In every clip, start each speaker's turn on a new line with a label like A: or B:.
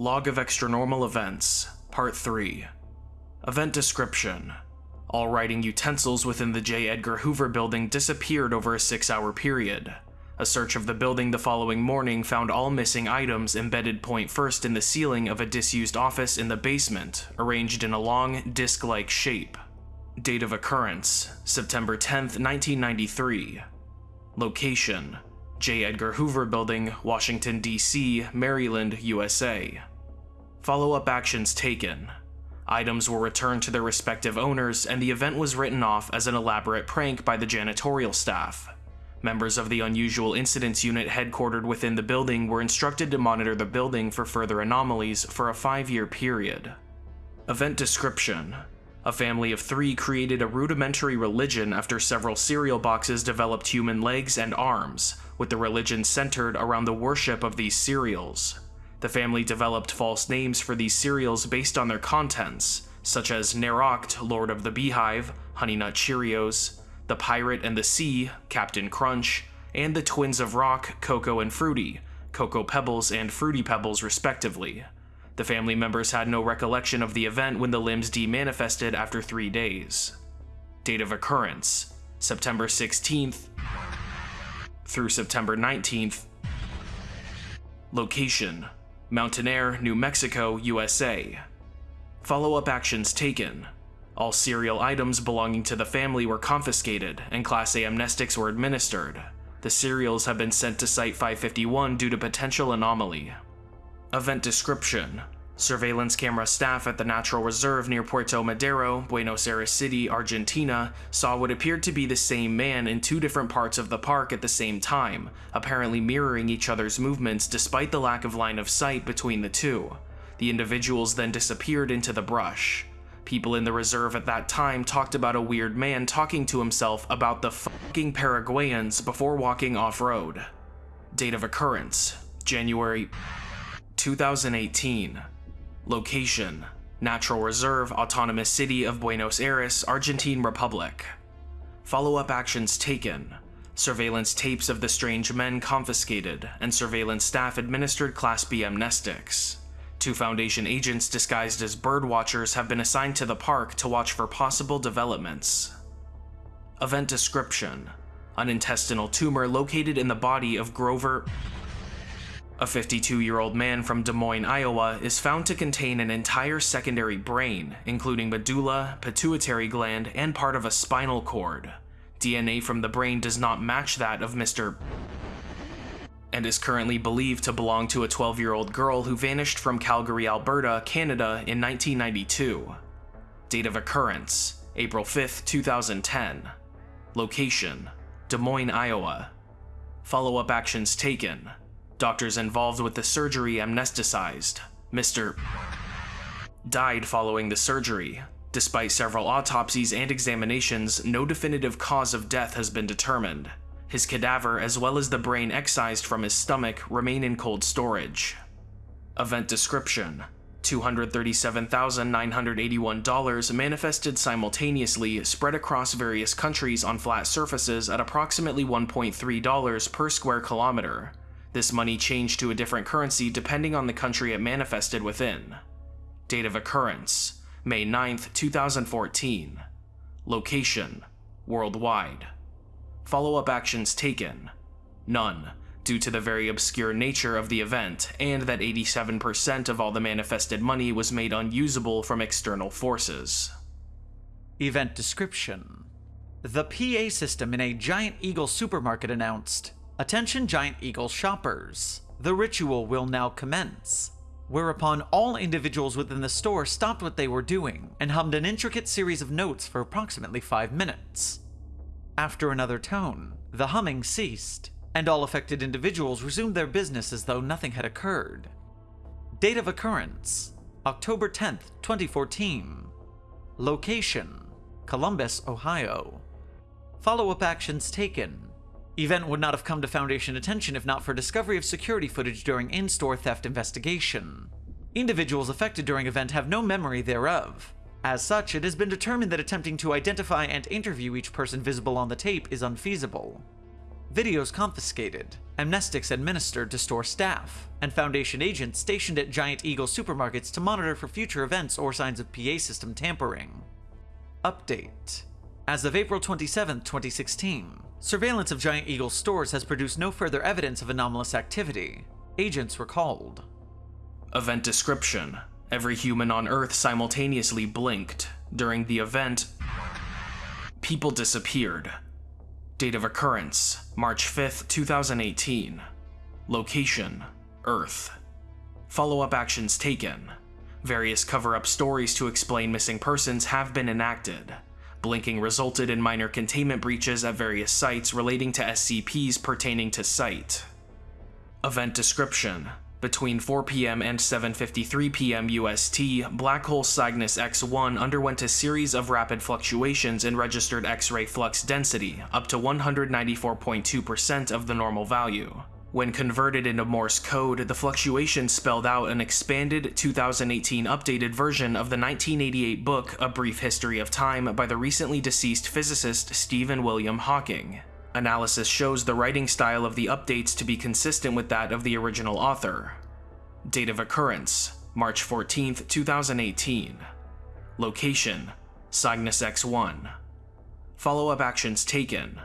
A: Log of Extranormal Events, Part 3. Event Description All writing utensils within the J. Edgar Hoover building disappeared over a six hour period. A search of the building the following morning found all missing items embedded point first in the ceiling of a disused office in the basement, arranged in a long, disc like shape. Date of occurrence September 10, 1993. Location J. Edgar Hoover Building, Washington, D.C., Maryland, USA. Follow up actions taken. Items were returned to their respective owners, and the event was written off as an elaborate prank by the janitorial staff. Members of the Unusual Incidents Unit headquartered within the building were instructed to monitor the building for further anomalies for a five year period. Event Description A family of three created a rudimentary religion after several cereal boxes developed human legs and arms, with the religion centered around the worship of these cereals. The family developed false names for these cereals based on their contents, such as Neroct, Lord of the Beehive, Honey Nut Cheerios, the Pirate and the Sea, Captain Crunch, and the Twins of Rock, Cocoa and Fruity, Cocoa Pebbles and Fruity Pebbles respectively. The family members had no recollection of the event when the limbs demanifested after three days. Date of occurrence September 16th through September 19th. Location Mountainair, New Mexico, USA. Follow up actions taken. All cereal items belonging to the family were confiscated, and Class A amnestics were administered. The cereals have been sent to Site 551 due to potential anomaly. Event description Surveillance camera staff at the Natural Reserve near Puerto Madero, Buenos Aires City, Argentina, saw what appeared to be the same man in two different parts of the park at the same time, apparently mirroring each other's movements despite the lack of line of sight between the two. The individuals then disappeared into the brush. People in the reserve at that time talked about a weird man talking to himself about the fucking Paraguayans before walking off-road. Date of occurrence, January 2018. Location, Natural Reserve Autonomous City of Buenos Aires, Argentine Republic. Follow-up actions taken. Surveillance tapes of the strange men confiscated, and surveillance staff administered Class B amnestics. Two Foundation agents disguised as bird watchers have been assigned to the park to watch for possible developments. Event description An intestinal tumor located in the body of Grover. A 52 year old man from Des Moines, Iowa, is found to contain an entire secondary brain, including medulla, pituitary gland, and part of a spinal cord. DNA from the brain does not match that of Mr and is currently believed to belong to a 12 year old girl who vanished from Calgary, Alberta, Canada in 1992. Date of occurrence April 5, 2010. Location Des Moines, Iowa. Follow up actions taken. Doctors involved with the surgery amnesticized. Mr. died following the surgery. Despite several autopsies and examinations, no definitive cause of death has been determined. His cadaver, as well as the brain excised from his stomach, remain in cold storage. Event description $237,981 manifested simultaneously, spread across various countries on flat surfaces at approximately $1.3 per square kilometer. This money changed to a different currency depending on the country it manifested within. Date of occurrence May 9, 2014. Location Worldwide. Follow up actions taken None, due to the very obscure nature of the event, and that 87% of all the manifested money was made unusable from external forces.
B: Event description The PA system in a Giant Eagle supermarket announced Attention Giant Eagle shoppers, the ritual will now commence. Whereupon all individuals within the store stopped what they were doing and hummed an intricate series of notes for approximately five minutes. After another tone, the humming ceased, and all affected individuals resumed their business as though nothing had occurred. Date of occurrence October 10th, 2014. Location Columbus, Ohio. Follow up actions taken. Event would not have come to Foundation attention if not for discovery of security footage during in store theft investigation. Individuals affected during event have no memory thereof. As such, it has been determined that attempting to identify and interview each person visible on the tape is unfeasible. videos confiscated, amnestics administered to store staff, and Foundation agents stationed at Giant Eagle supermarkets to monitor for future events or signs of PA system tampering. Update As of April 27, 2016, surveillance of Giant Eagle stores has produced no further evidence of anomalous activity. Agents were called.
A: Event description Every human on Earth simultaneously blinked. During the event, people disappeared. Date of occurrence March 5th, 2018. Location Earth. Follow up actions taken. Various cover up stories to explain missing persons have been enacted. Blinking resulted in minor containment breaches at various sites relating to SCPs pertaining to site. Event description between 4 p.m. and 7.53 p.m. UST, black hole Cygnus X1 underwent a series of rapid fluctuations in registered X-ray flux density, up to 194.2% of the normal value. When converted into Morse code, the fluctuation spelled out an expanded 2018 updated version of the 1988 book A Brief History of Time by the recently deceased physicist Stephen William Hawking. Analysis shows the writing style of the updates to be consistent with that of the original author. Date of occurrence March 14, 2018. Location Cygnus X1. Follow up actions taken.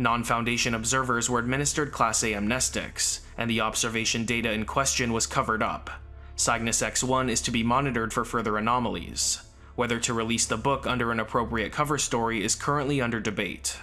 A: Non Foundation observers were administered Class A amnestics, and the observation data in question was covered up. Cygnus X1 is to be monitored for further anomalies. Whether to release the book under an appropriate cover story is currently under debate.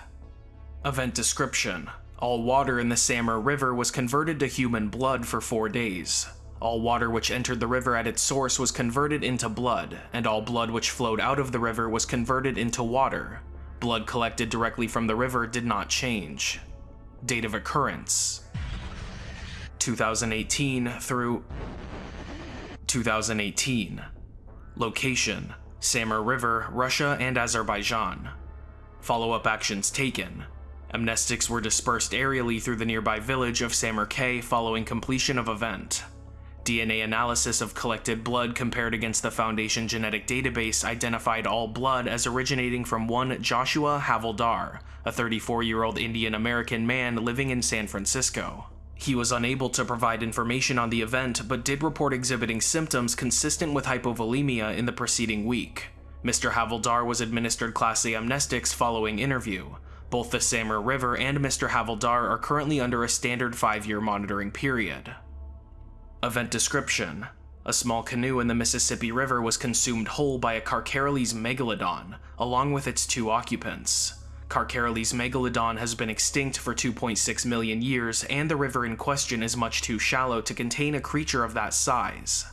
A: Event description All water in the Samur River was converted to human blood for four days. All water which entered the river at its source was converted into blood, and all blood which flowed out of the river was converted into water. Blood collected directly from the river did not change. Date of occurrence 2018 through 2018. Location Samur River, Russia and Azerbaijan. Follow up actions taken. Amnestics were dispersed aerially through the nearby village of Samur following completion of event. DNA analysis of collected blood compared against the Foundation genetic database identified all blood as originating from one Joshua Havildar, a 34-year-old Indian American man living in San Francisco. He was unable to provide information on the event, but did report exhibiting symptoms consistent with hypovolemia in the preceding week. Mr. Havildar was administered Class A amnestics following interview, both the Samur River and Mr. Havildar are currently under a standard 5-year monitoring period. Event description. A small canoe in the Mississippi River was consumed whole by a Carcharocles megalodon, along with its two occupants. Carcharocles megalodon has been extinct for 2.6 million years, and the river in question is much too shallow to contain a creature of that size.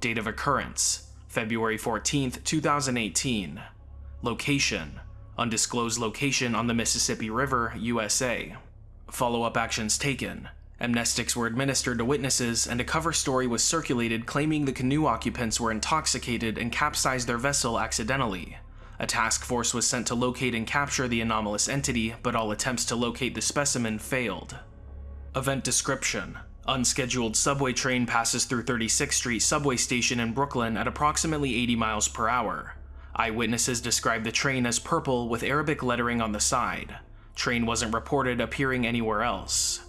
A: Date of occurrence February 14, 2018. Location undisclosed location on the Mississippi River, USA. Follow up actions taken. Amnestics were administered to witnesses, and a cover story was circulated claiming the canoe occupants were intoxicated and capsized their vessel accidentally. A task force was sent to locate and capture the anomalous entity, but all attempts to locate the specimen failed. Event description Unscheduled subway train passes through 36th Street subway station in Brooklyn at approximately 80 miles per hour. Eyewitnesses describe the train as purple with Arabic lettering on the side. Train wasn't reported appearing anywhere else.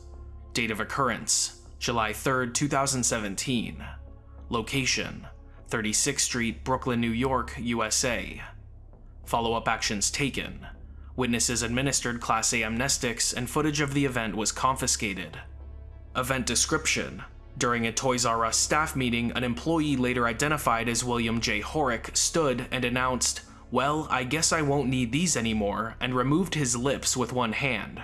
A: Date of occurrence July 3, 2017. Location 36th Street, Brooklyn, New York, USA. Follow up actions taken. Witnesses administered Class A amnestics, and footage of the event was confiscated. Event description during a Toys R Us staff meeting, an employee later identified as William J. Horick stood and announced, Well, I guess I won't need these anymore, and removed his lips with one hand.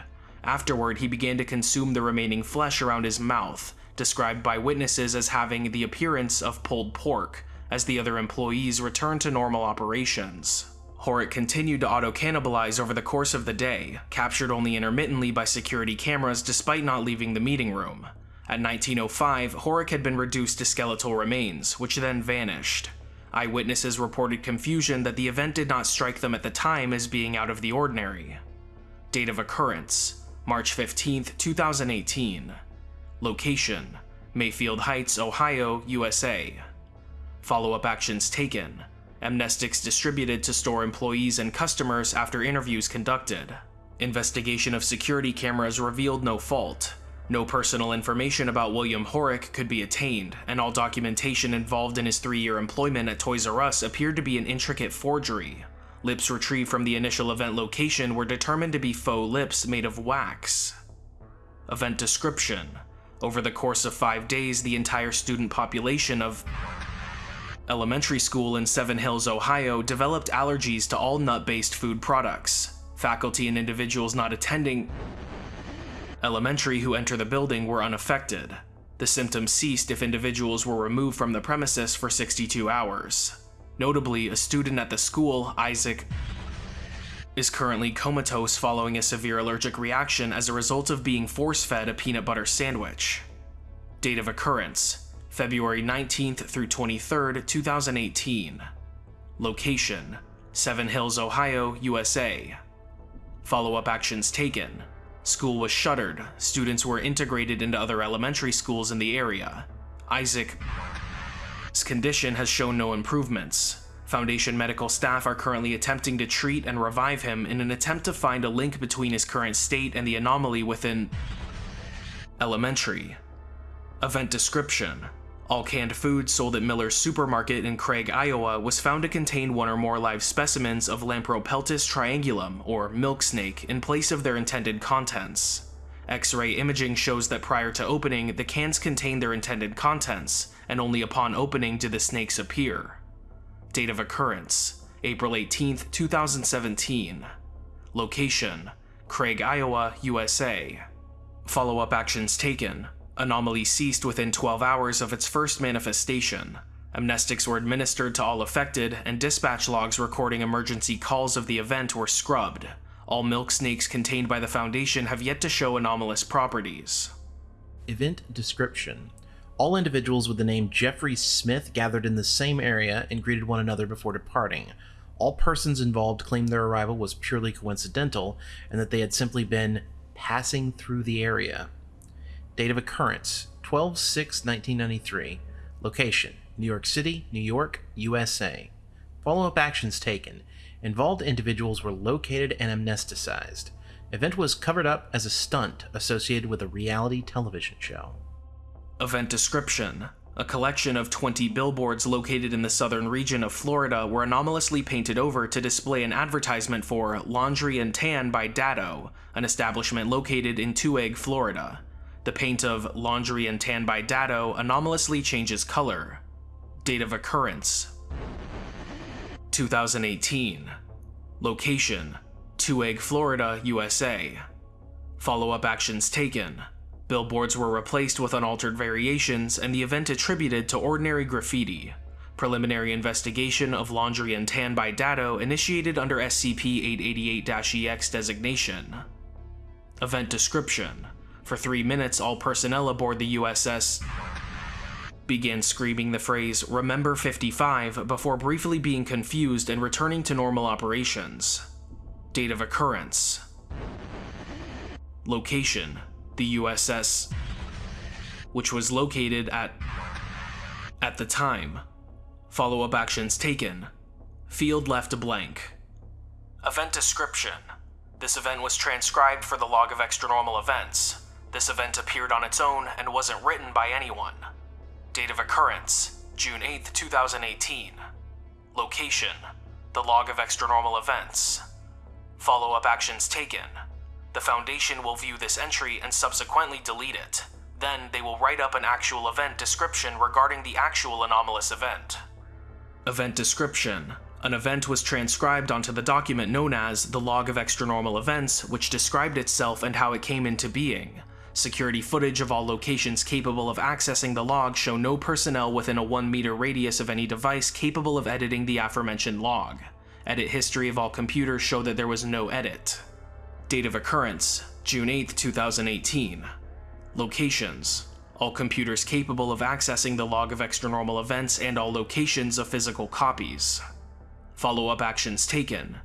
A: Afterward, he began to consume the remaining flesh around his mouth, described by witnesses as having the appearance of pulled pork, as the other employees returned to normal operations. Horick continued to auto-cannibalize over the course of the day, captured only intermittently by security cameras despite not leaving the meeting room. At 1905, Horick had been reduced to skeletal remains, which then vanished. Eyewitnesses reported confusion that the event did not strike them at the time as being out of the ordinary. Date of occurrence March 15, 2018. Location Mayfield Heights, Ohio, USA. Follow up actions taken. Amnestics distributed to store employees and customers after interviews conducted. Investigation of security cameras revealed no fault. No personal information about William Horick could be attained, and all documentation involved in his three year employment at Toys R Us appeared to be an intricate forgery. Lips retrieved from the initial event location were determined to be faux lips made of wax. Event description Over the course of five days, the entire student population of elementary school in Seven Hills, Ohio developed allergies to all nut based food products. Faculty and individuals not attending elementary who enter the building were unaffected. The symptoms ceased if individuals were removed from the premises for 62 hours. Notably, a student at the school, Isaac, is currently comatose following a severe allergic reaction as a result of being force fed a peanut butter sandwich. Date of occurrence February 19th through 23rd, 2018. Location Seven Hills, Ohio, USA. Follow up actions taken. School was shuttered, students were integrated into other elementary schools in the area. Isaac's condition has shown no improvements. Foundation medical staff are currently attempting to treat and revive him in an attempt to find a link between his current state and the anomaly within elementary. Event description all canned food sold at Miller's Supermarket in Craig, Iowa was found to contain one or more live specimens of Lampropeltis triangulum, or milk snake, in place of their intended contents. X-ray imaging shows that prior to opening, the cans contained their intended contents, and only upon opening did the snakes appear. Date of occurrence, April 18, 2017. Location, Craig, Iowa, USA. Follow-up actions taken, Anomaly ceased within 12 hours of its first manifestation. Amnestics were administered to all affected, and dispatch logs recording emergency calls of the event were scrubbed. All milk snakes contained by the Foundation have yet to show anomalous properties.
C: Event description All individuals with the name Jeffrey Smith gathered in the same area and greeted one another before departing. All persons involved claimed their arrival was purely coincidental and that they had simply been passing through the area. Date of occurrence 12 6 1993. Location New York City, New York, USA. Follow up actions taken. Involved individuals were located and amnesticized. Event was covered up as a stunt associated with a reality television show.
A: Event description a collection of 20 billboards located in the southern region of Florida were anomalously painted over to display an advertisement for Laundry and Tan by Dado, an establishment located in Two Florida. The paint of Laundry and Tan by Dado anomalously changes color. Date of occurrence 2018. Location Two Florida, USA. Follow up actions taken. Billboards were replaced with unaltered variations, and the event attributed to ordinary graffiti. Preliminary investigation of Laundry and Tan by Dado initiated under SCP 888-EX designation. Event description for three minutes, all personnel aboard the USS began screaming the phrase, Remember 55, before briefly being confused and returning to normal operations. Date of occurrence. Location The USS, which was located at. at the time. Follow up actions taken. Field left blank. Event description. This event was transcribed for the log of extranormal events. This event appeared on its own and wasn't written by anyone. Date of occurrence June 8, 2018. Location The log of extranormal events. Follow up actions taken. The Foundation will view this entry and subsequently delete it. Then they will write up an actual event description regarding the actual anomalous event. Event description an event was transcribed onto the document known as the Log of Extranormal Events, which described itself and how it came into being. Security footage of all locations capable of accessing the log show no personnel within a 1 meter radius of any device capable of editing the aforementioned log. Edit history of all computers show that there was no edit. Date of occurrence June 8, 2018. Locations all computers capable of accessing the log of extranormal events and all locations of physical copies. Follow up actions taken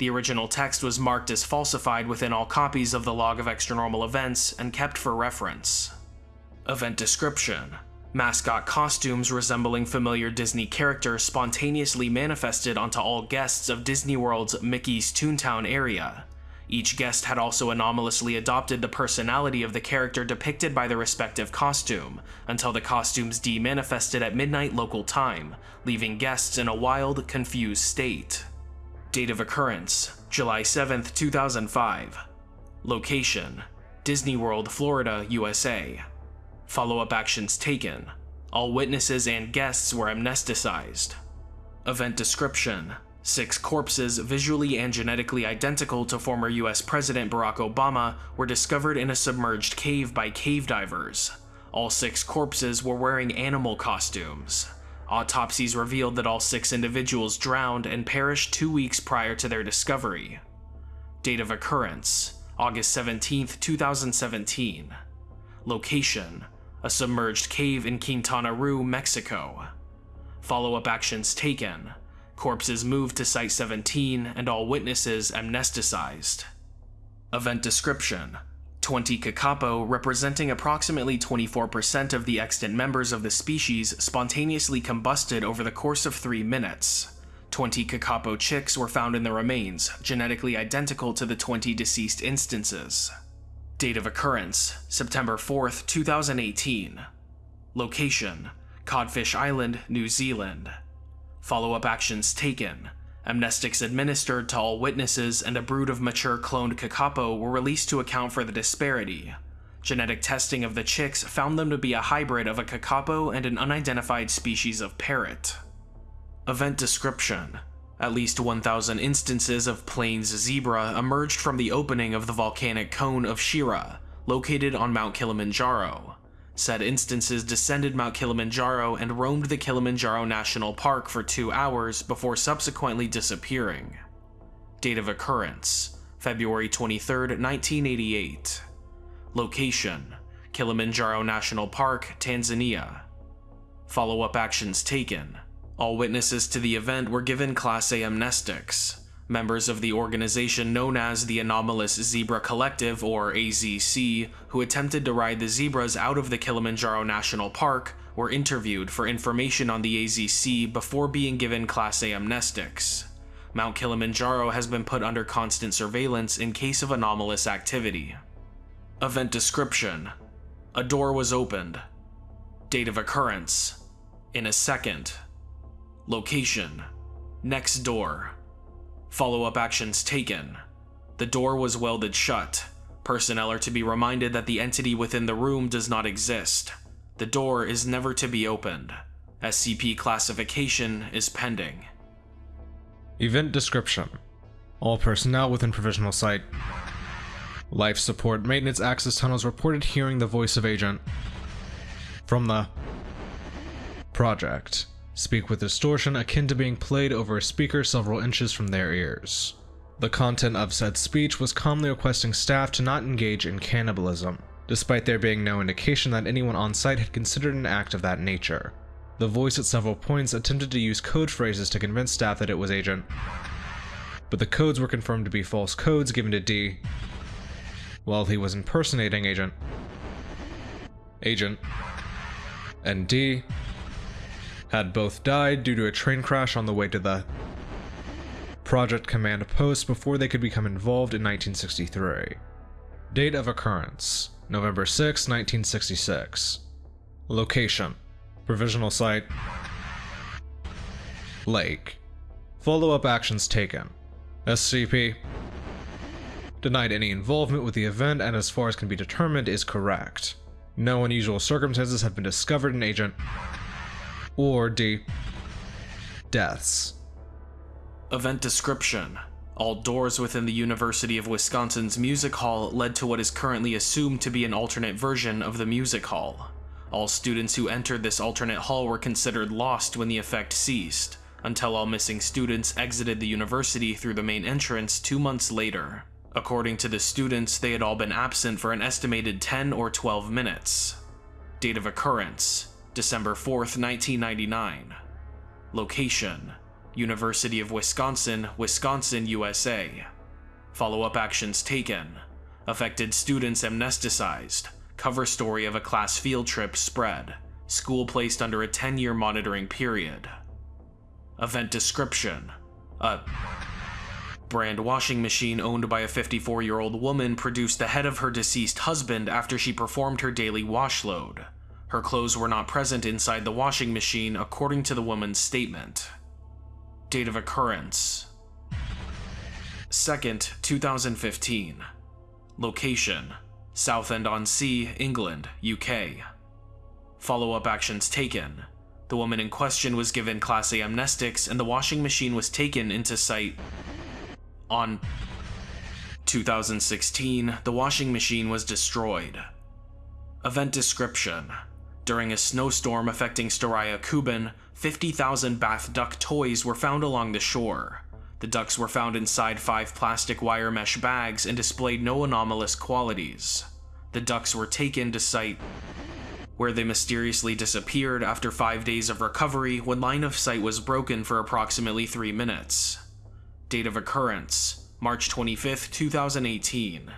A: the original text was marked as falsified within all copies of the log of extranormal events and kept for reference. Event description Mascot costumes resembling familiar Disney characters spontaneously manifested onto all guests of Disney World's Mickey's Toontown area. Each guest had also anomalously adopted the personality of the character depicted by the respective costume, until the costumes de-manifested at midnight local time, leaving guests in a wild, confused state. Date of occurrence July 7, 2005. Location Disney World, Florida, USA. Follow up actions taken. All witnesses and guests were amnesticized. Event description Six corpses, visually and genetically identical to former US President Barack Obama, were discovered in a submerged cave by cave divers. All six corpses were wearing animal costumes. Autopsies revealed that all six individuals drowned and perished two weeks prior to their discovery. Date of occurrence August 17, 2017. Location A submerged cave in Quintana Roo, Mexico. Follow up actions taken Corpses moved to Site 17 and all witnesses amnesticized. Event description 20 kakapo, representing approximately 24% of the extant members of the species, spontaneously combusted over the course of 3 minutes. 20 kakapo chicks were found in the remains, genetically identical to the 20 deceased instances. Date of occurrence September 4, 2018. Location Codfish Island, New Zealand. Follow-up actions taken. Amnestics administered to all witnesses and a brood of mature cloned kakapo were released to account for the disparity. Genetic testing of the chicks found them to be a hybrid of a kakapo and an unidentified species of parrot. Event description At least 1,000 instances of plains zebra emerged from the opening of the volcanic cone of Shira, located on Mount Kilimanjaro. Said instances descended Mount Kilimanjaro and roamed the Kilimanjaro National Park for two hours before subsequently disappearing. Date of occurrence February 23, 1988. Location Kilimanjaro National Park, Tanzania. Follow up actions taken. All witnesses to the event were given Class A amnestics members of the organization known as the Anomalous Zebra Collective, or AZC, who attempted to ride the zebras out of the Kilimanjaro National Park, were interviewed for information on the AZC before being given Class A amnestics. Mount Kilimanjaro has been put under constant surveillance in case of anomalous activity. Event description A door was opened. Date of occurrence In a second. Location Next door. Follow-up actions taken. The door was welded shut. Personnel are to be reminded that the entity within the room does not exist. The door is never to be opened. SCP classification is pending.
D: Event description. All personnel within provisional site. Life support maintenance access tunnels reported hearing the voice of agent from the project speak with distortion akin to being played over a speaker several inches from their ears. The content of said speech was calmly requesting staff to not engage in cannibalism, despite there being no indication that anyone on site had considered an act of that nature. The voice at several points attempted to use code phrases to convince staff that it was Agent, but the codes were confirmed to be false codes given to D while he was impersonating Agent. Agent. And D had both died due to a train crash on the way to the Project Command post before they could become involved in 1963. Date of occurrence November 6, 1966. Location Provisional site Lake. Follow up actions taken. SCP denied any involvement with the event and as far as can be determined is correct. No unusual circumstances have been discovered in Agent or D. Deaths.
A: Event description. All doors within the University of Wisconsin's music hall led to what is currently assumed to be an alternate version of the music hall. All students who entered this alternate hall were considered lost when the effect ceased, until all missing students exited the university through the main entrance two months later. According to the students, they had all been absent for an estimated 10 or 12 minutes. Date of occurrence December 4th, 1999. Location University of Wisconsin, Wisconsin, USA. Follow up actions taken. Affected students amnesticized. Cover story of a class field trip spread. School placed under a 10 year monitoring period. Event description A Brand washing machine owned by a 54 year old woman produced the head of her deceased husband after she performed her daily wash load. Her clothes were not present inside the washing machine, according to the woman's statement. Date of occurrence 2nd, 2015. Location Southend on Sea, England, UK. Follow up actions taken. The woman in question was given Class A amnestics, and the washing machine was taken into site on 2016. The washing machine was destroyed. Event description During a snowstorm affecting Staraya Kuban, 50,000 bath duck toys were found along the shore. The ducks were found inside five plastic wire mesh bags and displayed no anomalous qualities. The ducks were taken to site where they mysteriously disappeared after five days of recovery when line of sight was broken for approximately three minutes. Date of occurrence March 25, 2018.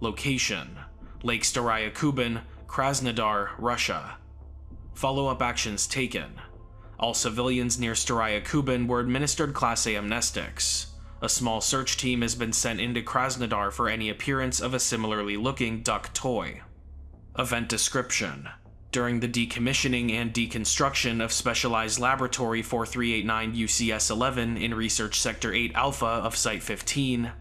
A: Location Lake Staraya Kuban, Krasnodar, Russia. Follow up actions taken. All civilians near Staraya Kuban were administered Class A amnestics. A small search team has been sent into Krasnodar for any appearance of a similarly looking duck toy. Event description During the decommissioning and deconstruction of Specialized Laboratory 4389 UCS 11 in Research Sector 8 Alpha of Site 15,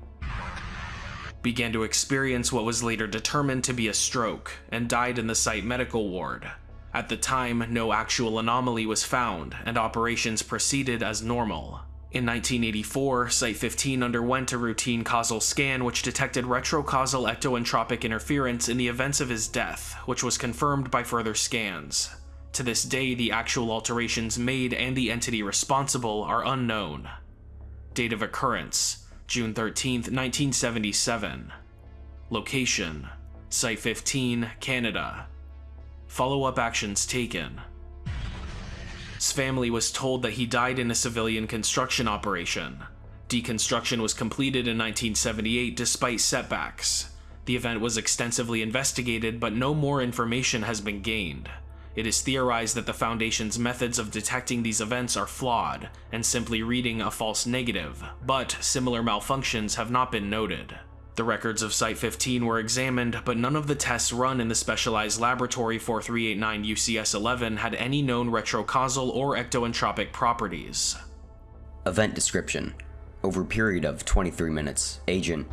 A: began to experience what was later determined to be a stroke and died in the site medical ward. At the time, no actual anomaly was found, and operations proceeded as normal. In 1984, Site 15 underwent a routine causal scan which detected retrocausal ectoentropic interference in the events of his death, which was confirmed by further scans. To this day, the actual alterations made and the entity responsible are unknown. Date of occurrence June 13, 1977. Location Site 15, Canada. Follow up actions taken. His family was told that he died in a civilian construction operation. Deconstruction was completed in 1978 despite setbacks. The event was extensively investigated, but no more information has been gained. It is theorized that the Foundation's methods of detecting these events are flawed, and simply reading a false negative, but similar malfunctions have not been noted. The records of Site 15 were examined, but none of the tests run in the specialized laboratory 4389 UCS 11 had any known retrocausal or ectoentropic properties.
E: Event description. Over a period of 23 minutes, Agent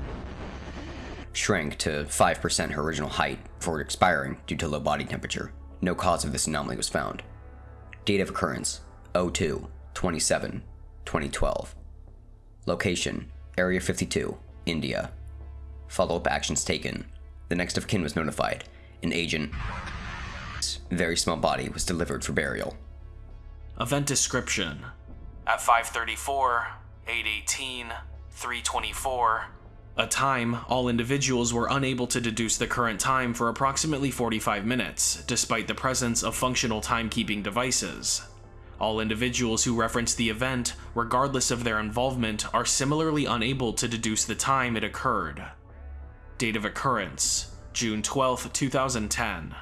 E: shrank to 5% her original height before expiring due to low body temperature. No cause of this anomaly was found. Date of occurrence 02 27 2012. Location Area 52, India. Follow up actions taken. The next of kin was notified. An agent. Very small body was delivered for burial.
A: Event description At 534, 818, 324, a time all individuals were unable to deduce the current time for approximately 45 minutes, despite the presence of functional timekeeping devices. All individuals who reference the event, regardless of their involvement, are similarly unable to deduce the time it occurred. Date of occurrence June 12, 2010.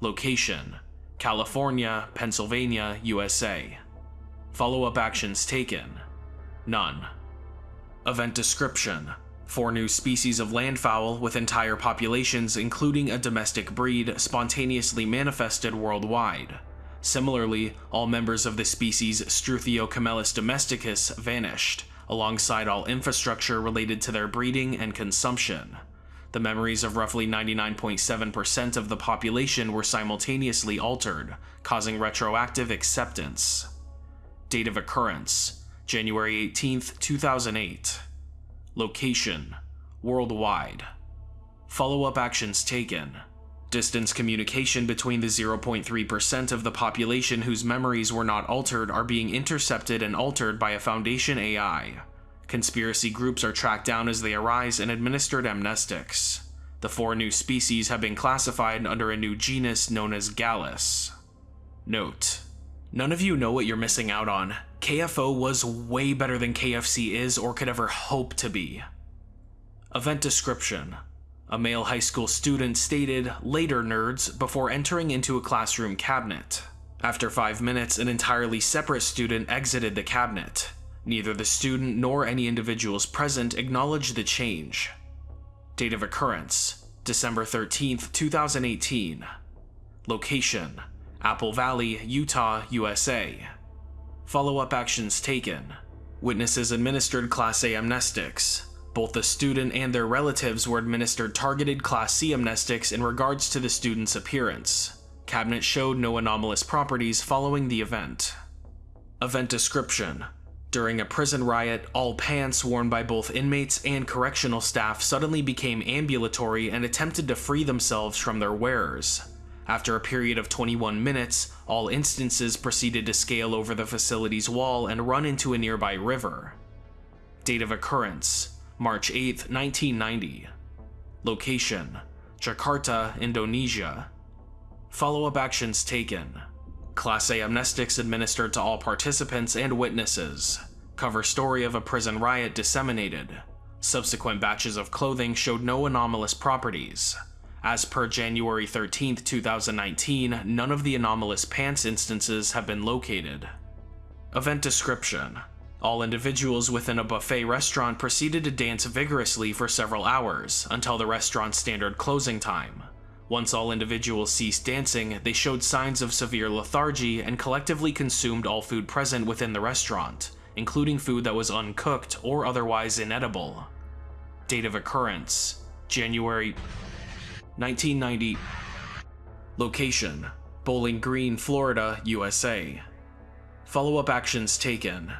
A: Location California, Pennsylvania, USA. Follow up actions taken None. Event description Four new species of landfowl with entire populations, including a domestic breed, spontaneously manifested worldwide. Similarly, all members of the species Struthio camelus domesticus vanished, alongside all infrastructure related to their breeding and consumption. The memories of roughly 99.7% of the population were simultaneously altered, causing retroactive acceptance. Date of occurrence January 18, 2008. Location Worldwide. Follow up actions taken. Distance communication between the 0.3% of the population whose memories were not altered are being intercepted and altered by a Foundation AI. Conspiracy groups are tracked down as they arise and administered amnestics. The four new species have been classified under a new genus known as Gallus. Note None of you know what you're missing out on. KFO was way better than KFC is or could ever hope to be. Event description A male high school student stated, later nerds, before entering into a classroom cabinet. After five minutes, an entirely separate student exited the cabinet. Neither the student nor any individuals present acknowledged the change. Date of occurrence December 13th, 2018. Location Apple Valley, Utah, USA. Follow up actions taken. Witnesses administered Class A amnestics. Both the student and their relatives were administered targeted Class C amnestics in regards to the student's appearance. Cabinet showed no anomalous properties following the event. Event description during a prison riot, all pants worn by both inmates and correctional staff suddenly became ambulatory and attempted to free themselves from their wearers. After a period of 21 minutes, all instances proceeded to scale over the facility's wall and run into a nearby river. Date of occurrence March 8, 1990. Location Jakarta, Indonesia. Follow up actions taken Class A amnestics administered to all participants and witnesses. Cover story of a prison riot disseminated. Subsequent batches of clothing showed no anomalous properties. As per January 13, 2019, none of the anomalous pants instances have been located. Event description all individuals within a buffet restaurant proceeded to dance vigorously for several hours until the restaurant's standard closing time. Once all individuals ceased dancing, they showed signs of severe lethargy and collectively consumed all food present within the restaurant, including food that was uncooked or otherwise inedible. Date of occurrence January 1990. Location Bowling Green, Florida, USA. Follow up actions taken.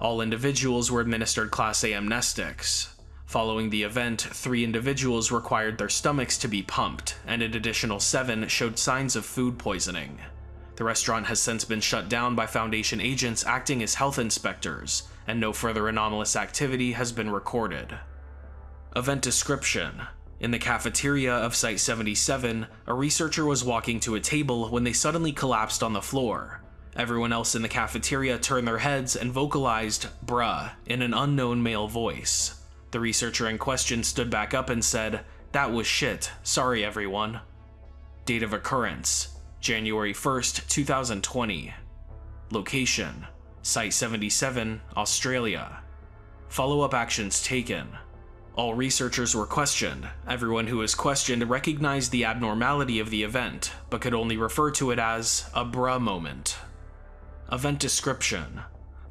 A: All individuals were administered Class A amnestics. Following the event, three individuals required their stomachs to be pumped, and an additional seven showed signs of food poisoning. The restaurant has since been shut down by Foundation agents acting as health inspectors, and no further anomalous activity has been recorded. Event description In the cafeteria of Site 77, a researcher was walking to a table when they suddenly collapsed on the floor. Everyone else in the cafeteria turned their heads and vocalized, bruh, in an unknown male voice. The researcher in question stood back up and said, That was shit. Sorry, everyone. Date of occurrence January 1st, 2020. Location Site 77, Australia. Follow up actions taken. All researchers were questioned. Everyone who was questioned recognized the abnormality of the event, but could only refer to it as a bruh moment. Event description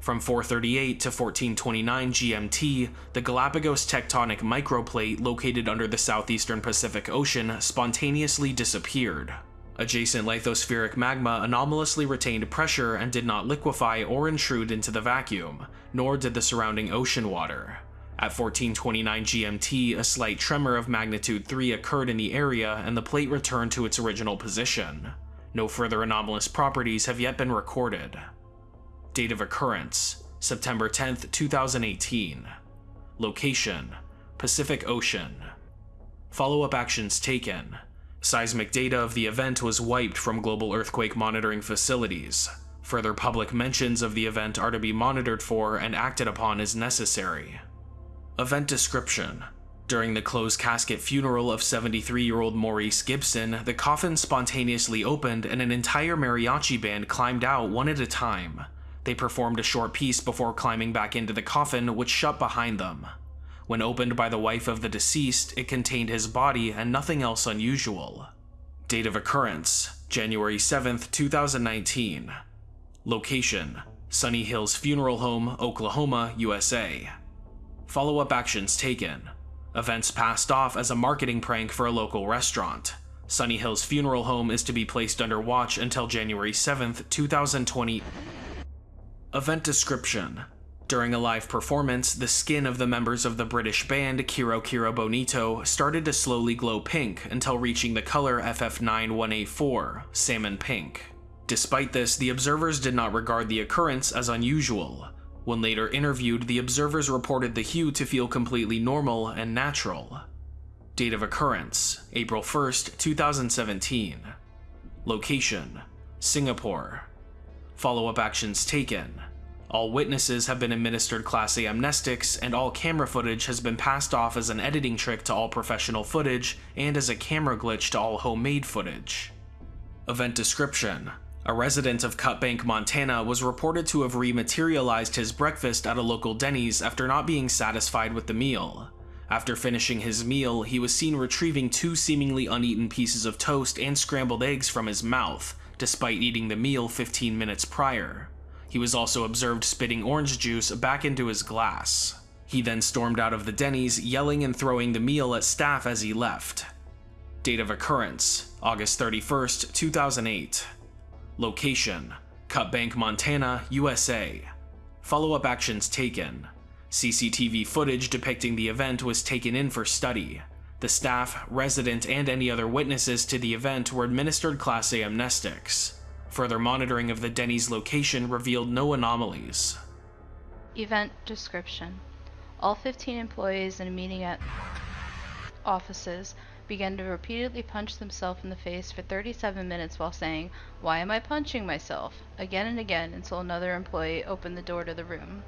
A: from 438 to 1429 GMT, the Galapagos tectonic microplate located under the southeastern Pacific Ocean spontaneously disappeared. Adjacent lithospheric magma anomalously retained pressure and did not liquefy or intrude into the vacuum, nor did the surrounding ocean water. At 1429 GMT, a slight tremor of magnitude 3 occurred in the area and the plate returned to its original position. No further anomalous properties have yet been recorded. Date of occurrence September 10, 2018. Location Pacific Ocean. Follow up actions taken. Seismic data of the event was wiped from global earthquake monitoring facilities. Further public mentions of the event are to be monitored for and acted upon as necessary. Event description during the closed casket funeral of 73 year old Maurice Gibson, the coffin spontaneously opened and an entire mariachi band climbed out one at a time. They performed a short piece before climbing back into the coffin, which shut behind them. When opened by the wife of the deceased, it contained his body and nothing else unusual. Date of occurrence January 7, 2019. Location Sunny Hills Funeral Home, Oklahoma, USA. Follow up actions taken. Events passed off as a marketing prank for a local restaurant. Sunny Hills Funeral Home is to be placed under watch until January 7, 2020. Event description during a live performance, the skin of the members of the British band Kero Kero Bonito started to slowly glow pink until reaching the color FF9184, salmon pink. Despite this, the observers did not regard the occurrence as unusual. When later interviewed, the observers reported the hue to feel completely normal and natural. Date of occurrence April 1st, 2017. Location Singapore. Follow up actions taken. All witnesses have been administered Class A amnestics, and all camera footage has been passed off as an editing trick to all professional footage and as a camera glitch to all homemade footage. Event description A resident of Cut Bank, Montana was reported to have rematerialized his breakfast at a local Denny's after not being satisfied with the meal. After finishing his meal, he was seen retrieving two seemingly uneaten pieces of toast and scrambled eggs from his mouth, despite eating the meal 15 minutes prior. He was also observed spitting orange juice back into his glass. He then stormed out of the Denny's, yelling and throwing the meal at staff as he left. Date of occurrence August 31st, 2008. Location Cut Bank, Montana, USA. Follow up actions taken. CCTV footage depicting the event was taken in for study. The staff, resident, and any other witnesses to the event were administered Class A amnestics. Further monitoring of the Denny's location revealed no anomalies.
F: Event description All 15 employees in a meeting at offices began to repeatedly punch themselves in the face for 37 minutes while saying, Why am I punching myself? again and again until another employee opened the door to the room.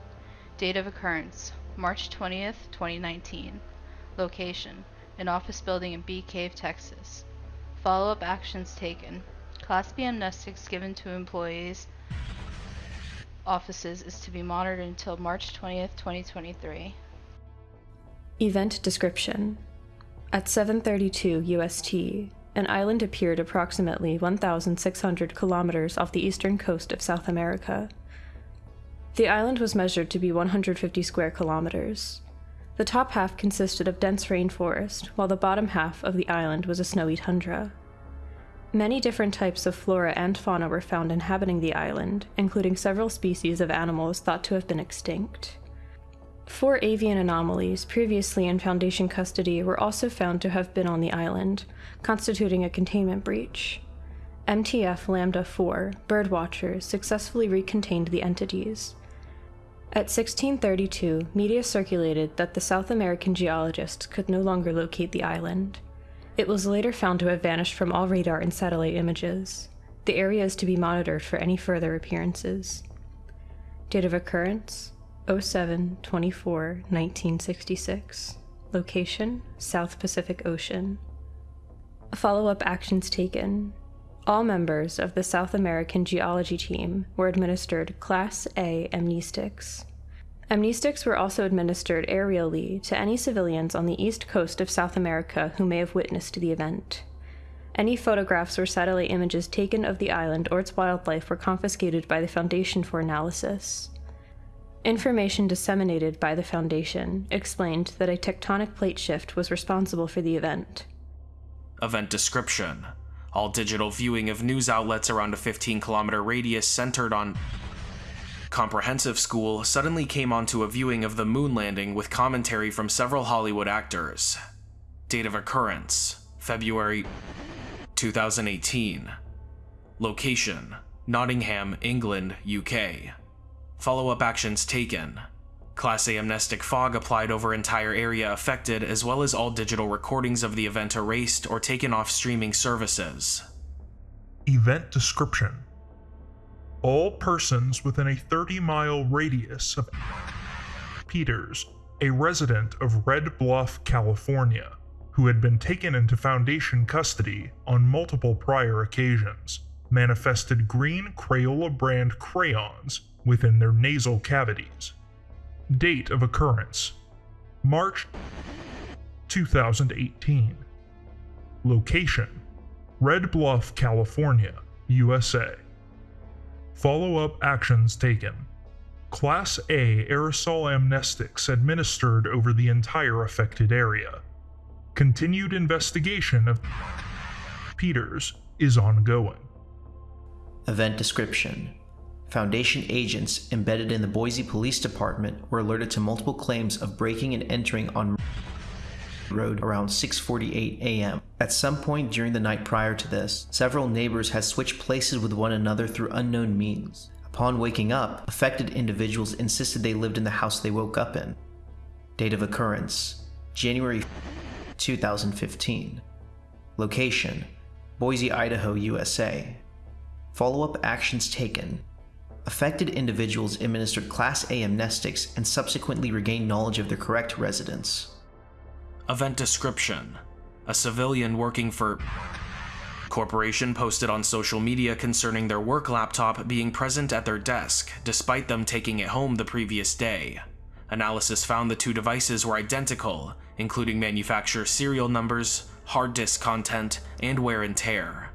F: Date of occurrence March 20th, 2019. Location An office building in Bee Cave, Texas. Follow up actions taken. Class B amnestics given to employees offices is to be monitored until March 20th, 2023.
G: Event description At 7:32 UST, an island appeared approximately 1,600 kilometers off the eastern coast of South America. The island was measured to be 150 square kilometers. The top half consisted of dense rainforest, while the bottom half of the island was a snowy tundra. Many different types of flora and fauna were found inhabiting the island, including several species of animals thought to have been extinct. Four avian anomalies previously in Foundation custody were also found to have been on the island, constituting a containment breach. MTF Lambda 4 birdwatchers successfully recontained the entities. At 1632, media circulated that the South American geologists could no longer locate the island. It was later found to have vanished from all radar and satellite images. The area is to be monitored for any further appearances. Date of occurrence 07 24 1966. Location South Pacific Ocean. Follow up actions taken. All members of the South American Geology Team were administered Class A amnestics. Amnestics were also administered aerially to any civilians on the east coast of South America who may have witnessed the event. Any photographs or satellite images taken of the island or its wildlife were confiscated by the Foundation for analysis. Information disseminated by the Foundation explained that a tectonic plate shift was responsible for the event.
A: Event description All digital viewing of news outlets around a 15 kilometer radius centered on Comprehensive School suddenly came onto a viewing of the moon landing with commentary from several Hollywood actors. Date of occurrence February 2018. Location Nottingham, England, UK. Follow up actions taken. Class A amnestic fog applied over entire area affected, as well as all digital recordings of the event erased or taken off streaming services.
H: Event description All persons within a 30 mile radius of Peters, a resident of Red Bluff, California, who had been taken into Foundation custody on multiple prior occasions, manifested green Crayola brand crayons within their nasal cavities. Date of occurrence March 2018. Location Red Bluff, California, USA. Follow up actions taken. Class A aerosol amnestics administered over the entire affected area. Continued investigation of Peters is ongoing.
I: Event description Foundation agents embedded in the Boise Police Department were alerted to multiple claims of breaking and entering on road around 6:48 a.m. At some point during the night prior to this, several neighbors had switched places with one another through unknown means. Upon waking up, affected individuals insisted they lived in the house they woke up in. Date of occurrence January 2015. Location Boise, Idaho, USA. Follow up actions taken. Affected individuals administered Class A amnestics and subsequently regained knowledge of their correct residence.
A: Event description A civilian working for Corporation posted on social media concerning their work laptop being present at their desk, despite them taking it home the previous day. Analysis found the two devices were identical, including manufacturer serial numbers, hard disk content, and wear and tear.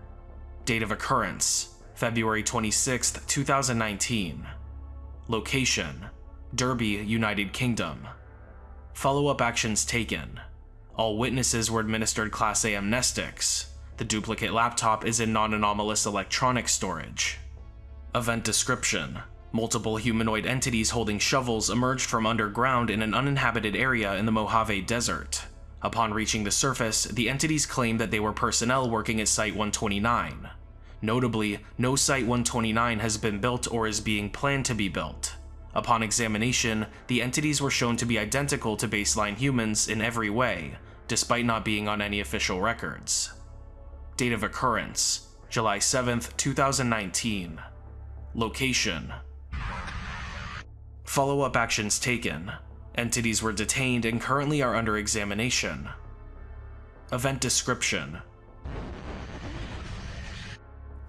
A: Date of occurrence February 26, 2019. Location Derby, United Kingdom. Follow up actions taken. All witnesses were administered Class A amnestics. The duplicate laptop is in non anomalous electronic storage. Event description Multiple humanoid entities holding shovels emerged from underground in an uninhabited area in the Mojave Desert. Upon reaching the surface, the entities claimed that they were personnel working at Site 129. Notably, no Site 129 has been built or is being planned to be built. Upon examination, the entities were shown to be identical to baseline humans in every way, despite not being on any official records. Date of occurrence July 7, 2019. Location Follow up actions taken. Entities were detained and currently are under examination. Event description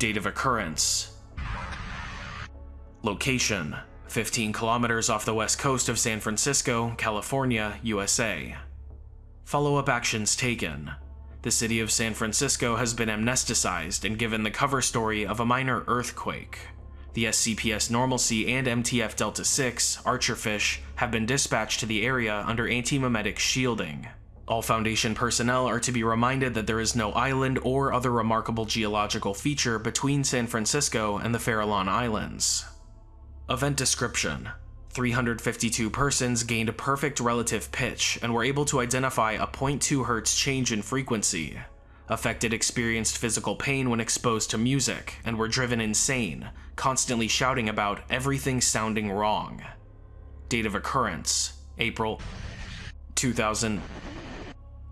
A: Date of occurrence Location 15 kilometers off the west coast of San Francisco, California, USA. Follow up actions taken. The city of San Francisco has been amnesticized and given the cover story of a minor earthquake. The SCPS Normalcy and MTF Delta 6, Archerfish, have been dispatched to the area under anti-memetic shielding. All Foundation personnel are to be reminded that there is no island or other remarkable geological feature between San Francisco and the Farallon Islands. Event description 352 persons gained a perfect relative pitch and were able to identify a 0.2 Hz change in frequency. Affected experienced physical pain when exposed to music and were driven insane, constantly shouting about everything sounding wrong. Date of occurrence April 2000.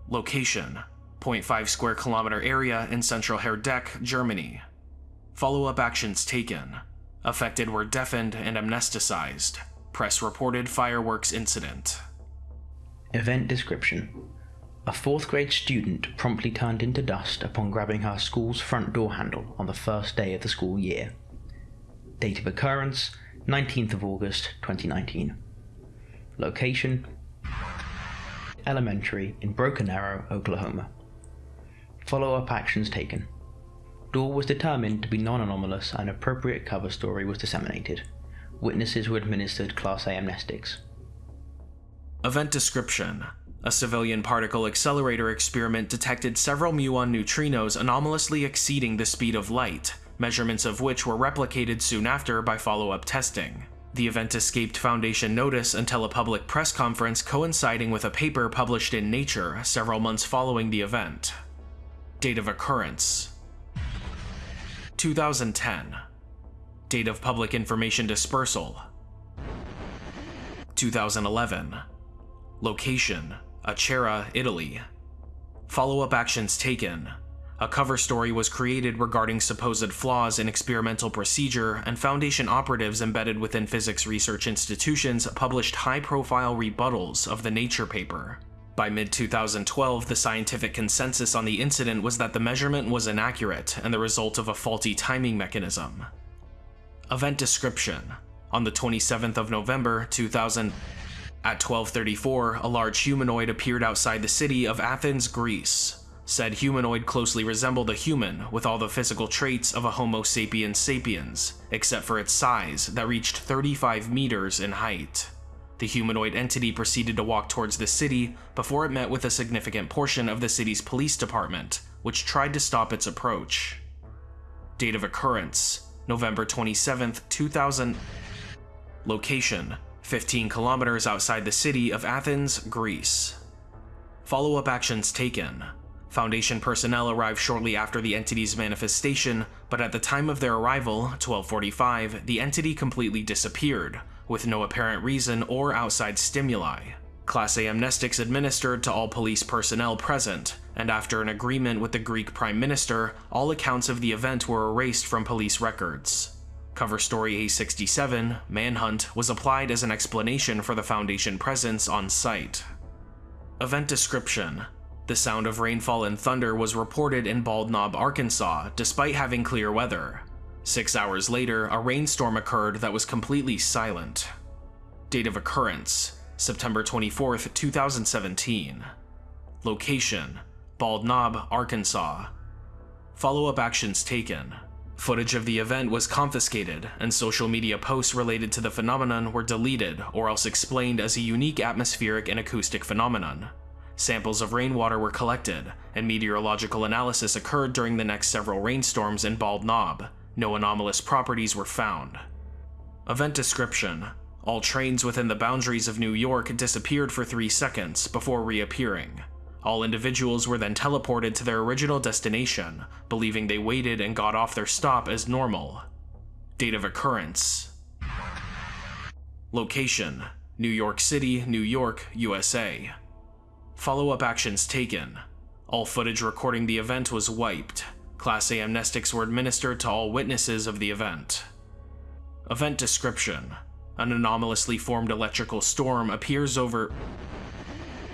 A: Location 0.5 square kilometer area in central Herdecke, Germany. Follow up actions taken. Affected were deafened and amnesticized. Press reported fireworks incident.
J: Event description a fourth grade student promptly turned into dust upon grabbing her school's front door handle on the first day of the school year. Date of occurrence 19th of August 2019. Location Elementary in Broken Arrow, Oklahoma. Follow up actions taken. Door was determined to be non anomalous and appropriate cover story was disseminated. Witnesses were administered Class A amnestics.
A: Event description a civilian particle accelerator experiment detected several muon neutrinos anomalously exceeding the speed of light, measurements of which were replicated soon after by follow-up testing. The event escaped Foundation notice until a public press conference coinciding with a paper published in Nature several months following the event. Date of occurrence 2010 Date of public information dispersal 2011 Location Acera, Italy. Follow-up actions taken. A cover story was created regarding supposed flaws in experimental procedure, and Foundation operatives embedded within physics research institutions published high-profile rebuttals of the Nature paper. By mid-2012, the scientific consensus on the incident was that the measurement was inaccurate and the result of a faulty timing mechanism. Event description. On the 27th of November 2000, at 1234, a large humanoid appeared outside the city of Athens, Greece. Said humanoid closely resembled a human, with all the physical traits of a Homo sapiens sapiens, except for its size that reached 35 meters in height. The humanoid entity proceeded to walk towards the city before it met with a significant portion of the city's police department, which tried to stop its approach. Date of occurrence November 27, 2000. Location 15 kilometers outside the city of Athens, Greece. Follow-up actions taken. Foundation personnel arrived shortly after the entity's manifestation, but at the time of their arrival, 1245, the entity completely disappeared, with no apparent reason or outside stimuli. Class A amnestics administered to all police personnel present, and after an agreement with the Greek Prime Minister, all accounts of the event were erased from police records. Cover story A67, Manhunt, was applied as an explanation for the Foundation presence on site. Event description The sound of rainfall and thunder was reported in Bald Knob, Arkansas, despite having clear weather. Six hours later, a rainstorm occurred that was completely silent. Date of occurrence September 24, 2017. Location Bald Knob, Arkansas. Follow up actions taken. Footage of the event was confiscated, and social media posts related to the phenomenon were deleted or else explained as a unique atmospheric and acoustic phenomenon. Samples of rainwater were collected, and meteorological analysis occurred during the next several rainstorms in Bald Knob. No anomalous properties were found. Event description All trains within the boundaries of New York disappeared for three seconds before reappearing. All individuals were then teleported to their original destination, believing they waited and got off their stop as normal. Date of occurrence Location New York City, New York, USA. Follow up actions taken. All footage recording the event was wiped. Class A amnestics were administered to all witnesses of the event. Event description An anomalously formed electrical storm appears over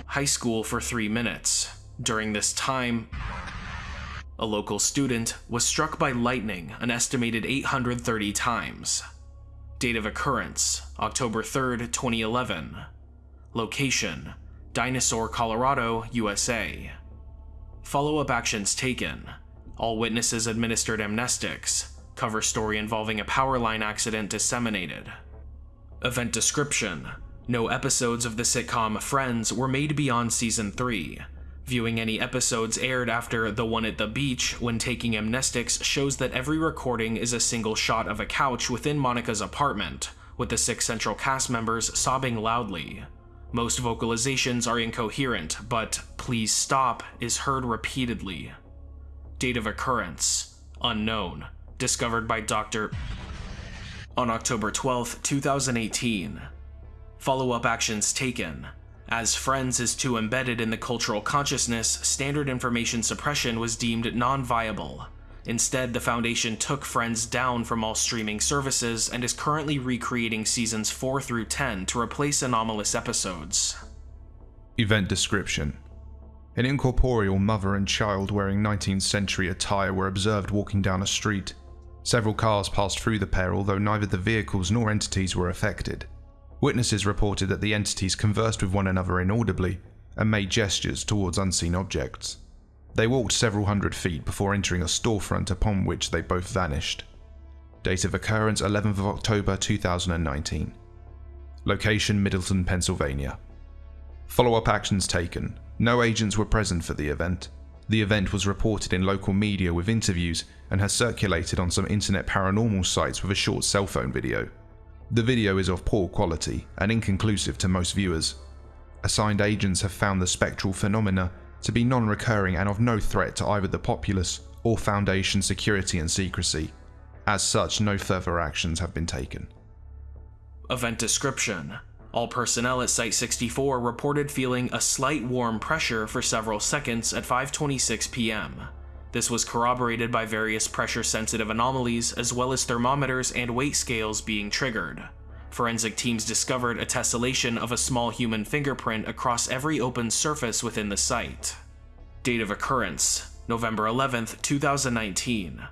A: high school for three minutes. During this time, a local student was struck by lightning an estimated 830 times. Date of occurrence October 3rd, 2011. Location Dinosaur, Colorado, USA. Follow up actions taken. All witnesses administered amnestics. Cover story involving a power line accident disseminated. Event description No episodes of the sitcom Friends were made beyond season 3. Viewing any episodes aired after The One at the Beach when taking amnestics shows that every recording is a single shot of a couch within Monica's apartment, with the six central cast members sobbing loudly. Most vocalizations are incoherent, but please stop is heard repeatedly. Date of occurrence unknown. Discovered by Dr. on October 12, 2018. Follow up actions taken. As Friends is too embedded in the cultural consciousness, standard information suppression was deemed non viable. Instead, the Foundation took Friends down from all streaming services and is currently recreating seasons 4 through 10 to replace anomalous episodes.
K: Event description An incorporeal mother and child wearing 19th century attire were observed walking down a street. Several cars passed through the pair, although neither the vehicles nor entities were affected. Witnesses reported that the entities conversed with one another inaudibly and made gestures towards unseen objects. They walked several hundred feet before entering a storefront upon which they both vanished. Date of occurrence 11th of October 2019. Location Middleton, Pennsylvania. Follow up actions taken. No agents were present for the event. The event was reported in local media with interviews and has circulated on some internet paranormal sites with a short cell phone video. The video is of poor quality and inconclusive to most viewers. Assigned agents have found the spectral phenomena to be non recurring and of no threat to either the populace or Foundation security and secrecy. As such, no further actions have been taken.
A: Event description All personnel at Site 64 reported feeling a slight warm pressure for several seconds at 5:26 p.m. This was corroborated by various pressure sensitive anomalies as well as thermometers and weight scales being triggered. Forensic teams discovered a tessellation of a small human fingerprint across every open surface within the site. Date of occurrence November 11th, 2019.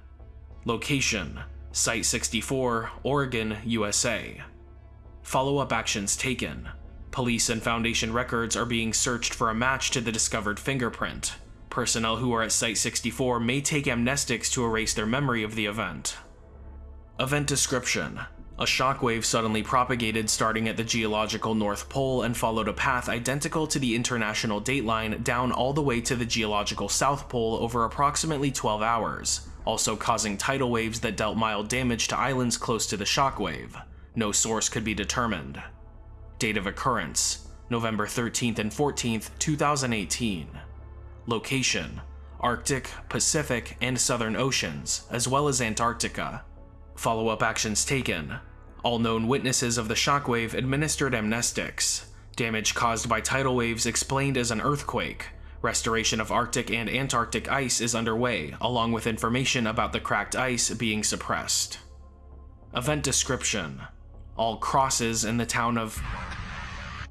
A: Location Site 64, Oregon, USA. Follow up actions taken. Police and Foundation records are being searched for a match to the discovered fingerprint. Personnel who are at Site 64 may take amnestics to erase their memory of the event. Event description a shockwave suddenly propagated starting at the geological North Pole and followed a path identical to the international dateline down all the way to the geological South Pole over approximately 12 hours, also causing tidal waves that dealt mild damage to islands close to the shockwave. No source could be determined. Date of occurrence November 13th and 14th, 2018. Location Arctic, Pacific, and Southern Oceans, as well as Antarctica. Follow up actions taken. All known witnesses of the shockwave administered amnestics. Damage caused by tidal waves explained as an earthquake. Restoration of Arctic and Antarctic ice is underway, along with information about the cracked ice being suppressed. Event description All crosses in the town of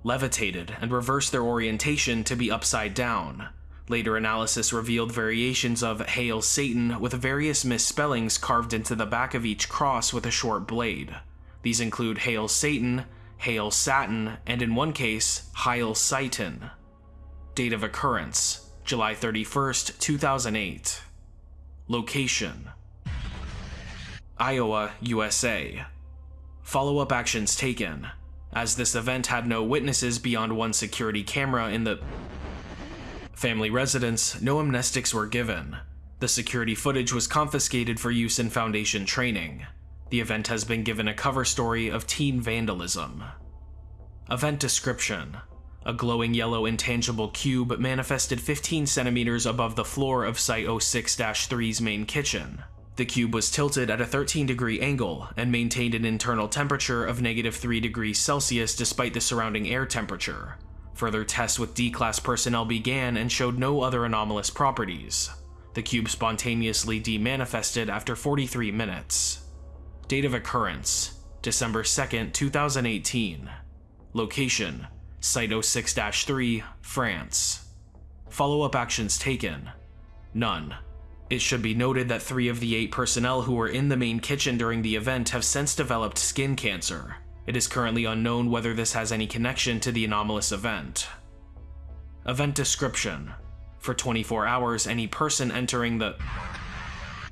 A: levitated and reversed their orientation to be upside down. Later analysis revealed variations of Hail Satan with various misspellings carved into the back of each cross with a short blade. These include Hail Satan, Hail Satin, and in one case, Heil Satan. Date of occurrence July 31st, 2008. Location Iowa, USA. Follow up actions taken. As this event had no witnesses beyond one security camera in the family residence, no amnestics were given. The security footage was confiscated for use in Foundation training. The event has been given a cover story of teen vandalism. Event description a glowing yellow intangible cube manifested 15 centimeters above the floor of Site 06-3's main kitchen. The cube was tilted at a 13 degree angle and maintained an internal temperature of negative 3 degrees Celsius despite the surrounding air temperature. Further tests with D-Class personnel began and showed no other anomalous properties. The cube spontaneously demanifested after 43 minutes. Date of occurrence December 2, 2018. Location Site 06-3, France. Follow-up actions taken. None. It should be noted that three of the eight personnel who were in the main kitchen during the event have since developed skin cancer. It is currently unknown whether this has any connection to the anomalous event. Event description. For 24 hours, any person entering the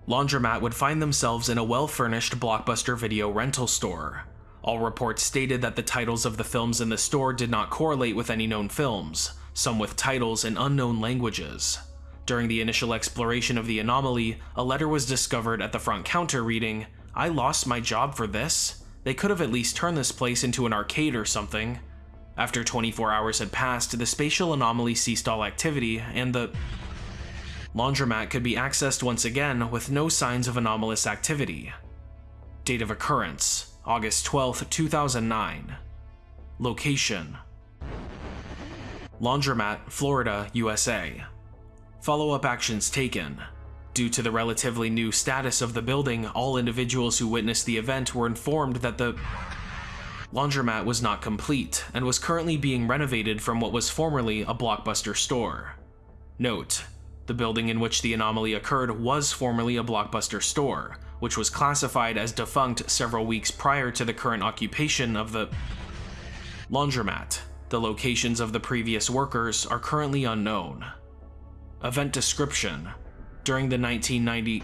A: laundromat would find themselves in a well-furnished Blockbuster video rental store. All reports stated that the titles of the films in the store did not correlate with any known films, some with titles in unknown languages. During the initial exploration of the anomaly, a letter was discovered at the front counter reading, I lost my job for this? They could have at least turned this place into an arcade or something. After 24 hours had passed, the spatial anomaly ceased all activity, and the laundromat could be accessed once again with no signs of anomalous activity. Date of occurrence August 12, 2009. Location Laundromat, Florida, USA. Follow up actions taken. Due to the relatively new status of the building, all individuals who witnessed the event were informed that the laundromat was not complete and was currently being renovated from what was formerly a Blockbuster store. Note, the building in which the anomaly occurred was formerly a Blockbuster store, which was classified as defunct several weeks prior to the current occupation of the laundromat. The locations of the previous workers are currently unknown. Event description During the 1990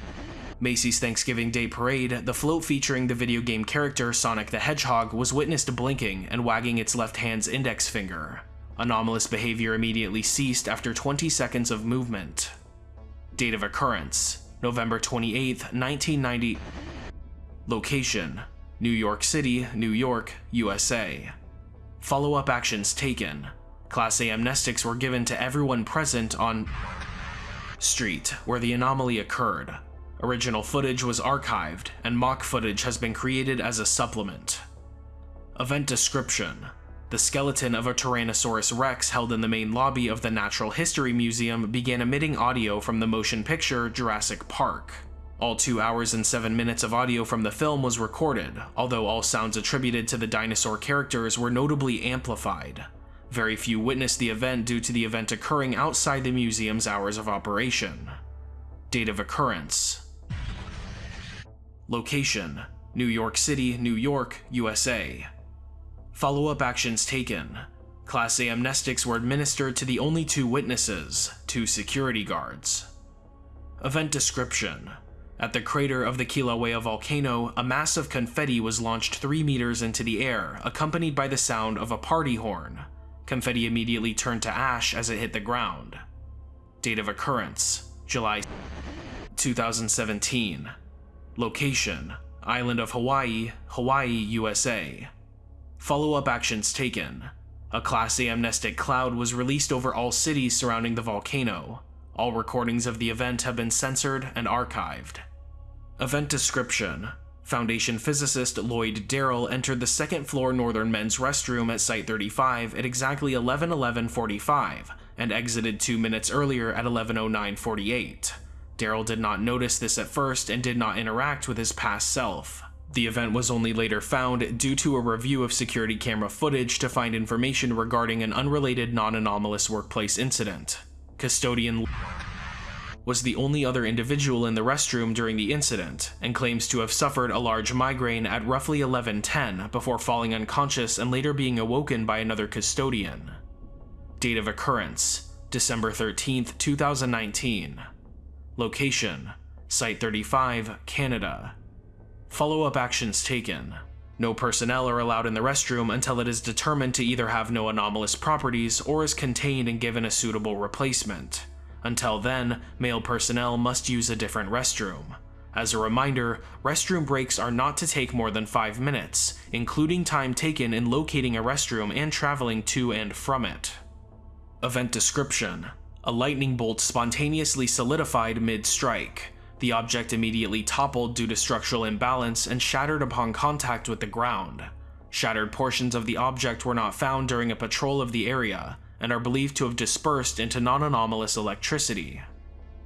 A: Macy's Thanksgiving Day Parade, the float featuring the video game character Sonic the Hedgehog was witnessed blinking and wagging its left hand's index finger. Anomalous behavior immediately ceased after 20 seconds of movement. Date of occurrence November 28, 1990. Location New York City, New York, USA. Follow up actions taken. Class A amnestics were given to everyone present on Street, where the anomaly occurred. Original footage was archived, and mock footage has been created as a supplement. Event description the skeleton of a Tyrannosaurus rex held in the main lobby of the Natural History Museum began emitting audio from the motion picture Jurassic Park. All 2 hours and 7 minutes of audio from the film was recorded, although all sounds attributed to the dinosaur characters were notably amplified. Very few witnessed the event due to the event occurring outside the museum's hours of operation. Date of occurrence Location New York City, New York, USA. Follow-up actions taken. Class A amnestics were administered to the only two witnesses, two security guards. Event description. At the crater of the Kilauea volcano, a mass of confetti was launched 3 meters into the air, accompanied by the sound of a party horn. Confetti immediately turned to ash as it hit the ground. Date of occurrence, July 2017. Location, Island of Hawaii, Hawaii, USA. Follow-up actions taken. A Class A amnestic cloud was released over all cities surrounding the volcano. All recordings of the event have been censored and archived. Event description. Foundation physicist Lloyd Darrell entered the second floor northern men's restroom at Site 35 at exactly 11:11:45 and exited 2 minutes earlier at 11:09:48. Darrell did not notice this at first and did not interact with his past self. The event was only later found due to a review of security camera footage to find information regarding an unrelated non-anomalous workplace incident. Custodian was the only other individual in the restroom during the incident and claims to have suffered a large migraine at roughly 11:10 before falling unconscious and later being awoken by another custodian. Date of occurrence: December 13, 2019. Location: Site 35, Canada. Follow-up actions taken. No personnel are allowed in the restroom until it is determined to either have no anomalous properties or is contained and given a suitable replacement. Until then, male personnel must use a different restroom. As a reminder, restroom breaks are not to take more than 5 minutes, including time taken in locating a restroom and traveling to and from it. Event description A lightning bolt spontaneously solidified mid strike. The object immediately toppled due to structural imbalance and shattered upon contact with the ground. Shattered portions of the object were not found during a patrol of the area, and are believed to have dispersed into non-anomalous electricity.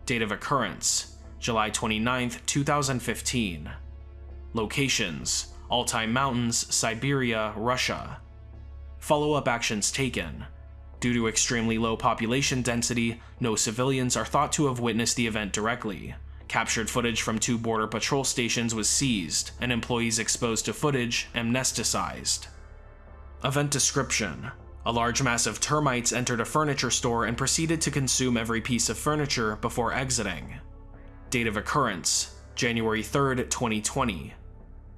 A: Date of occurrence, July 29, 2015. Locations, Altai Mountains, Siberia, Russia. Follow-up actions taken. Due to extremely low population density, no civilians are thought to have witnessed the event directly, Captured footage from two border patrol stations was seized, and employees exposed to footage amnesticized. Event description A large mass of termites entered a furniture store and proceeded to consume every piece of furniture before exiting. Date of occurrence January 3, 2020.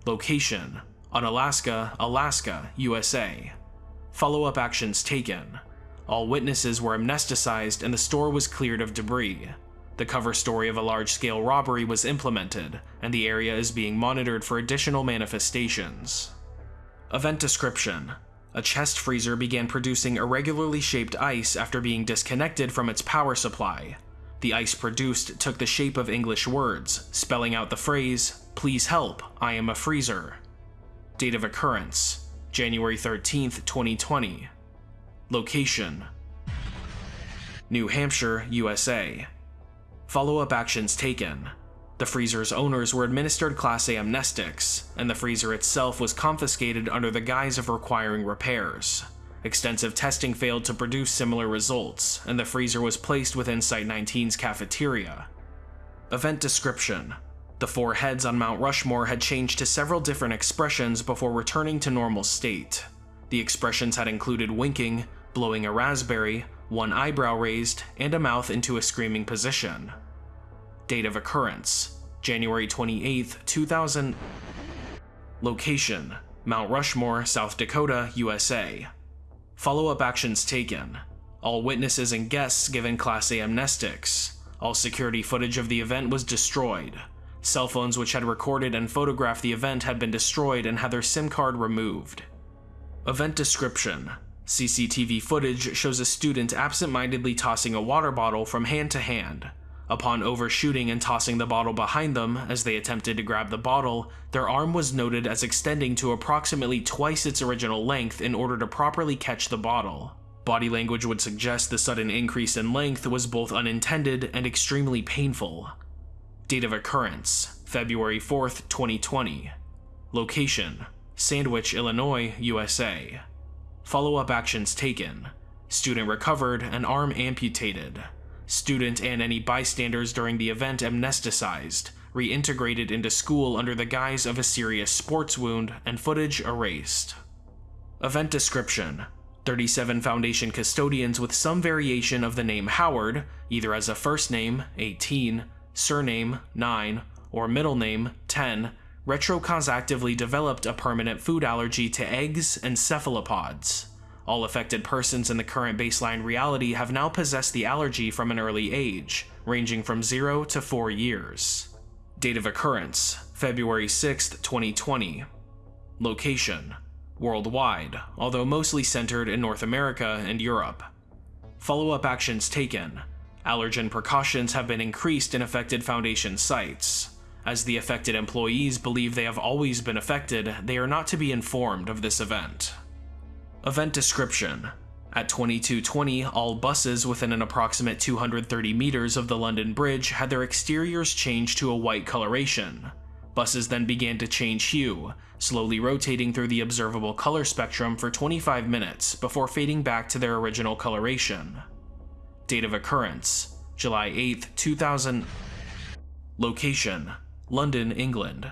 A: Location Unalaska, Alaska, USA. Follow up actions taken. All witnesses were amnesticized and the store was cleared of debris. The cover story of a large-scale robbery was implemented, and the area is being monitored for additional manifestations. Event description. A chest freezer began producing irregularly shaped ice after being disconnected from its power supply. The ice produced took the shape of English words, spelling out the phrase, Please help, I am a freezer. Date of occurrence, January 13, 2020. Location, New Hampshire, USA. Follow-up actions taken. The freezer's owners were administered Class A amnestics, and the freezer itself was confiscated under the guise of requiring repairs. Extensive testing failed to produce similar results, and the freezer was placed within Site 19's cafeteria. Event description. The four heads on Mount Rushmore had changed to several different expressions before returning to normal state. The expressions had included winking, blowing a raspberry, one eyebrow raised, and a mouth into a screaming position. Date of occurrence January 28, 2000. Location Mount Rushmore, South Dakota, USA. Follow up actions taken. All witnesses and guests given Class A amnestics. All security footage of the event was destroyed. Cell phones which had recorded and photographed the event had been destroyed and had their SIM card removed. Event description CCTV footage shows a student absent-mindedly tossing a water bottle from hand to hand. Upon overshooting and tossing the bottle behind them as they attempted to grab the bottle, their arm was noted as extending to approximately twice its original length in order to properly catch the bottle. Body language would suggest the sudden increase in length was both unintended and extremely painful. Date of occurrence February 4, 2020. Location Sandwich, Illinois, USA. Follow up actions taken. Student recovered and arm amputated. Student and any bystanders during the event amnesticized, reintegrated into school under the guise of a serious sports wound, and footage erased. Event description 37 Foundation custodians with some variation of the name Howard, either as a first name, 18, surname, 9, or middle name, 10, retrocausactively developed a permanent food allergy to eggs and cephalopods. All affected persons in the current baseline reality have now possessed the allergy from an early age, ranging from 0 to 4 years. Date of occurrence February 6, 2020. Location Worldwide, although mostly centered in North America and Europe. Follow up actions taken. Allergen precautions have been increased in affected Foundation sites. As the affected employees believe they have always been affected, they are not to be informed of this event. Event description At 2220, all buses within an approximate 230 meters of the London Bridge had their exteriors changed to a white coloration. Buses then began to change hue, slowly rotating through the observable color spectrum for 25 minutes before fading back to their original coloration. Date of occurrence July 8, 2000. Location London, England.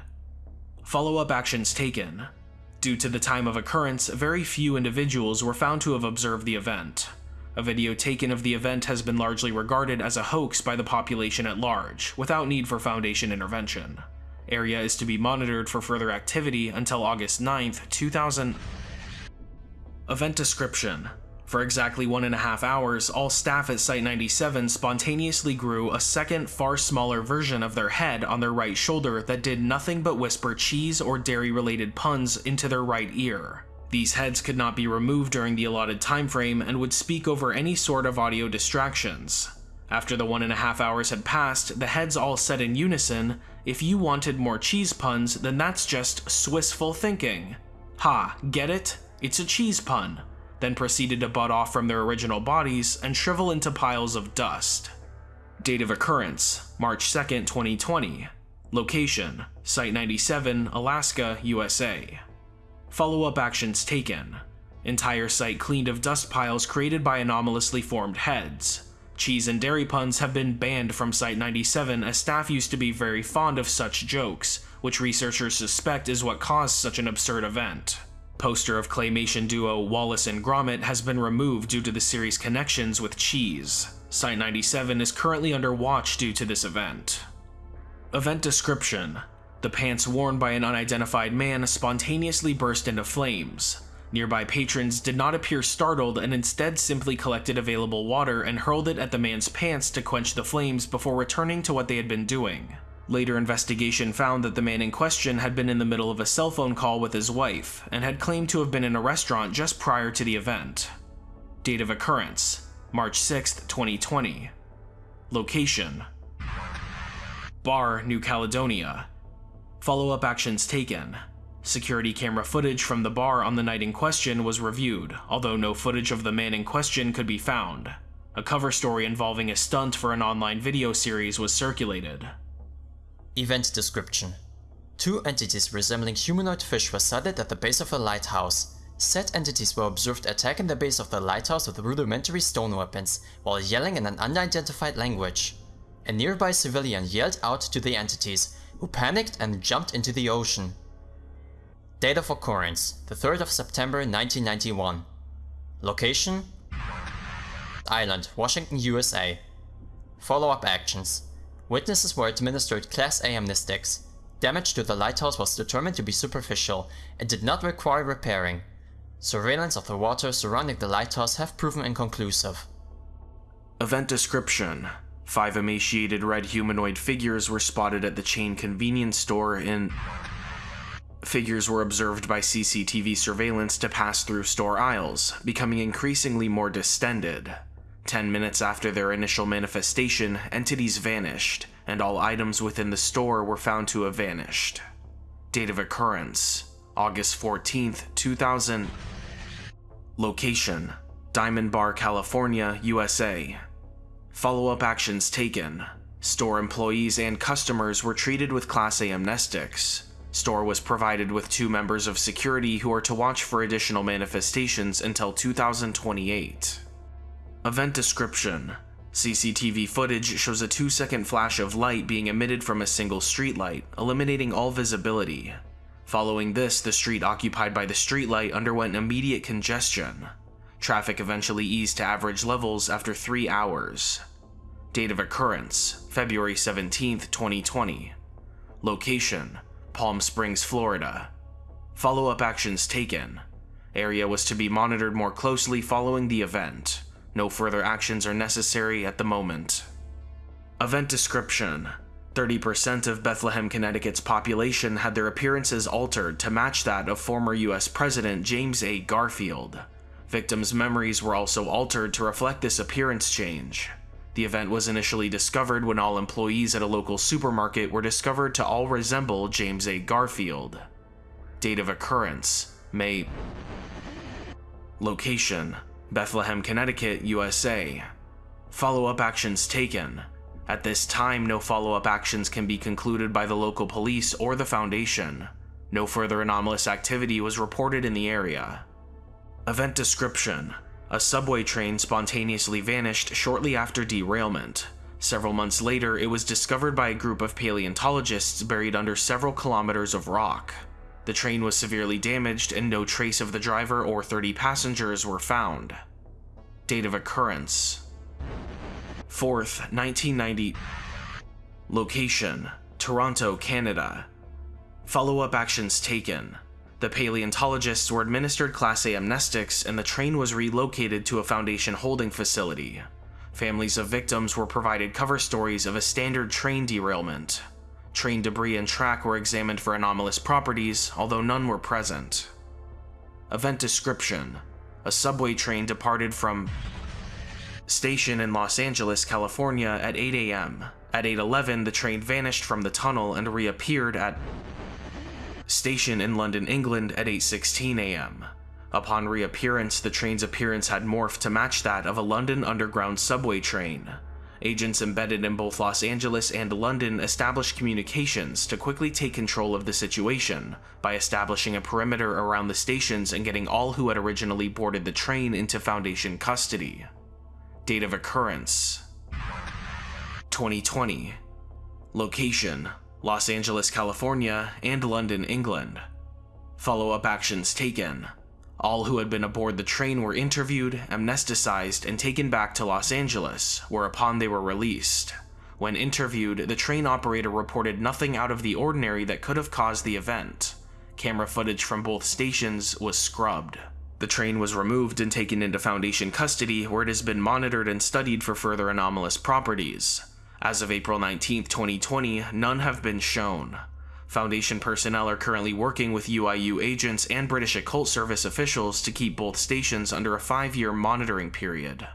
A: Follow up actions taken. Due to the time of occurrence, very few individuals were found to have observed the event. A video taken of the event has been largely regarded as a hoax by the population at large, without need for Foundation intervention. Area is to be monitored for further activity until August 9th, 2000. Event description for exactly one and a half hours, all staff at Site 97 spontaneously grew a second, far smaller version of their head on their right shoulder that did nothing but whisper cheese or dairy related puns into their right ear. These heads could not be removed during the allotted time frame and would speak over any sort of audio distractions. After the one and a half hours had passed, the heads all said in unison, if you wanted more cheese puns, then that's just Swissful thinking. Ha, get it? It's a cheese pun then proceeded to bud off from their original bodies and shrivel into piles of dust. Date of occurrence March 2, 2020. Location Site 97, Alaska, USA. Follow up actions taken. Entire site cleaned of dust piles created by anomalously formed heads. Cheese and dairy puns have been banned from Site 97 as staff used to be very fond of such jokes, which researchers suspect is what caused such an absurd event. Poster of claymation duo Wallace and Gromit has been removed due to the series' connections with Cheese. Site 97 is currently under watch due to this event. Event description The pants worn by an unidentified man spontaneously burst into flames. Nearby patrons did not appear startled and instead simply collected available water and hurled it at the man's pants to quench the flames before returning to what they had been doing. Later investigation found that the man in question had been in the middle of a cell phone call with his wife and had claimed to have been in a restaurant just prior to the event. Date of occurrence March 6, 2020. Location Bar, New Caledonia. Follow up actions taken. Security camera footage from the bar on the night in question was reviewed, although no footage of the man in question could be found. A cover story involving a stunt for an online video series was circulated.
L: Event description. Two entities resembling humanoid fish were sighted at the base of a lighthouse. Said entities were observed attacking the base of the lighthouse with rudimentary stone weapons, while yelling in an unidentified language. A nearby civilian yelled out to the entities, who panicked and jumped into the ocean. Date of occurrence, the 3rd of September 1991. Location? Island, Washington, USA. Follow-up actions. Witnesses were administered Class A amnestics. Damage to the lighthouse was determined to be superficial and did not require repairing. Surveillance of the waters surrounding the lighthouse have proven inconclusive.
A: Event description Five emaciated red humanoid figures were spotted at the chain convenience store in. Figures were observed by CCTV surveillance to pass through store aisles, becoming increasingly more distended. Ten minutes after their initial manifestation, entities vanished, and all items within the store were found to have vanished. Date of occurrence August 14th, 2000. Location Diamond Bar, California, USA. Follow up actions taken. Store employees and customers were treated with Class A amnestics. Store was provided with two members of security who are to watch for additional manifestations until 2028. Event description CCTV footage shows a 2 second flash of light being emitted from a single streetlight, eliminating all visibility. Following this, the street occupied by the streetlight underwent immediate congestion. Traffic eventually eased to average levels after 3 hours. Date of occurrence February 17, 2020. Location Palm Springs, Florida. Follow up actions taken. Area was to be monitored more closely following the event. No further actions are necessary at the moment. Event description 30% of Bethlehem, Connecticut's population had their appearances altered to match that of former US President James A. Garfield. Victims' memories were also altered to reflect this appearance change. The event was initially discovered when all employees at a local supermarket were discovered to all resemble James A. Garfield. Date of occurrence May. Location Bethlehem, Connecticut, USA. Follow up actions taken. At this time, no follow up actions can be concluded by the local police or the Foundation. No further anomalous activity was reported in the area. Event description A subway train spontaneously vanished shortly after derailment. Several months later, it was discovered by a group of paleontologists buried under several kilometers of rock. The train was severely damaged and no trace of the driver or 30 passengers were found. Date of occurrence 4th, 1990. Location Toronto, Canada. Follow up actions taken. The paleontologists were administered Class A amnestics and the train was relocated to a Foundation holding facility. Families of victims were provided cover stories of a standard train derailment. Train debris and track were examined for anomalous properties, although none were present. Event description A subway train departed from station in Los Angeles, California at 8 a.m. At 8.11, the train vanished from the tunnel and reappeared at station in London, England at 8.16 a.m. Upon reappearance, the train's appearance had morphed to match that of a London Underground subway train. Agents embedded in both Los Angeles and London established communications to quickly take control of the situation by establishing a perimeter around the stations and getting all who had originally boarded the train into Foundation custody. Date of occurrence 2020. Location Los Angeles, California, and London, England. Follow up actions taken. All who had been aboard the train were interviewed, amnesticized, and taken back to Los Angeles, whereupon they were released. When interviewed, the train operator reported nothing out of the ordinary that could have caused the event. Camera footage from both stations was scrubbed. The train was removed and taken into Foundation custody, where it has been monitored and studied for further anomalous properties. As of April 19, 2020, none have been shown. Foundation personnel are currently working with UIU agents and British Occult Service officials to keep both stations under a five-year monitoring period.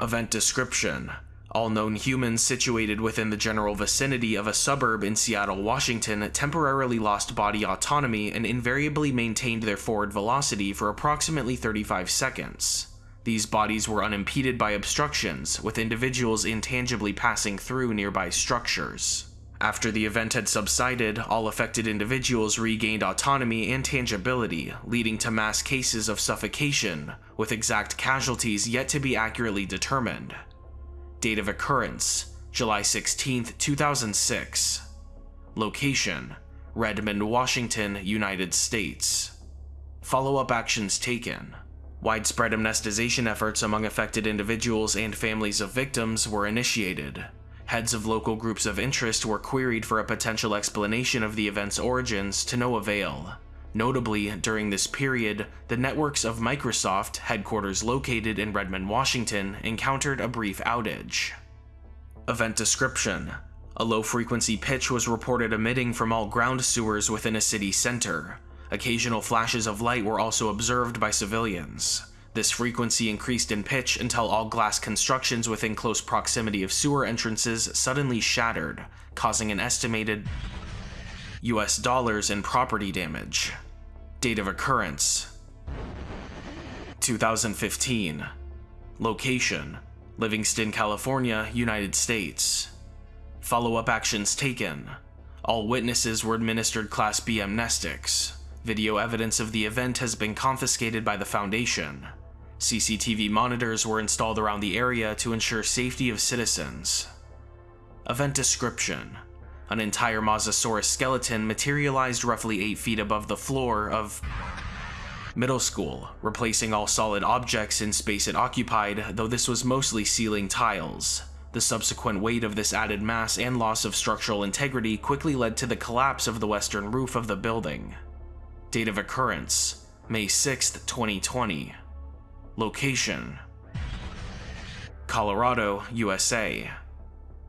A: Event description all known humans situated within the general vicinity of a suburb in Seattle, Washington temporarily lost body autonomy and invariably maintained their forward velocity for approximately 35 seconds. These bodies were unimpeded by obstructions, with individuals intangibly passing through nearby structures. After the event had subsided, all affected individuals regained autonomy and tangibility, leading to mass cases of suffocation, with exact casualties yet to be accurately determined. Date of occurrence July 16, 2006. Location Redmond, Washington, United States. Follow up actions taken. Widespread amnestization efforts among affected individuals and families of victims were initiated. Heads of local groups of interest were queried for a potential explanation of the event's origins to no avail. Notably, during this period, the networks of Microsoft, headquarters located in Redmond, Washington, encountered a brief outage. Event description A low frequency pitch was reported emitting from all ground sewers within a city center. Occasional flashes of light were also observed by civilians. This frequency increased in pitch until all glass constructions within close proximity of sewer entrances suddenly shattered, causing an estimated US dollars in property damage. Date of occurrence 2015. Location Livingston, California, United States. Follow up actions taken. All witnesses were administered Class B amnestics. Video evidence of the event has been confiscated by the Foundation. CCTV monitors were installed around the area to ensure safety of citizens. Event description An entire Mosasaurus skeleton materialized roughly 8 feet above the floor of middle school, replacing all solid objects in space it occupied, though this was mostly ceiling tiles. The subsequent weight of this added mass and loss of structural integrity quickly led to the collapse of the western roof of the building. Date of occurrence May 6, 2020. Location Colorado, USA.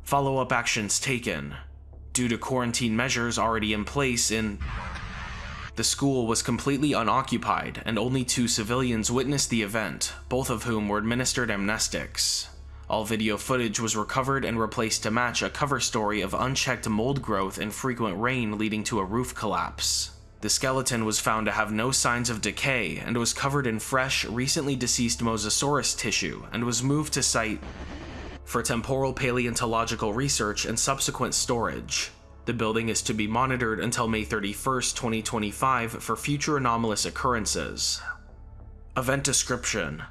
A: Follow up actions taken. Due to quarantine measures already in place in the school was completely unoccupied, and only two civilians witnessed the event, both of whom were administered amnestics. All video footage was recovered and replaced to match a cover story of unchecked mold growth and frequent rain leading to a roof collapse. The skeleton was found to have no signs of decay and was covered in fresh, recently deceased Mosasaurus tissue and was moved to site for temporal paleontological research and subsequent storage. The building is to be monitored until May 31, 2025 for future anomalous occurrences. Event description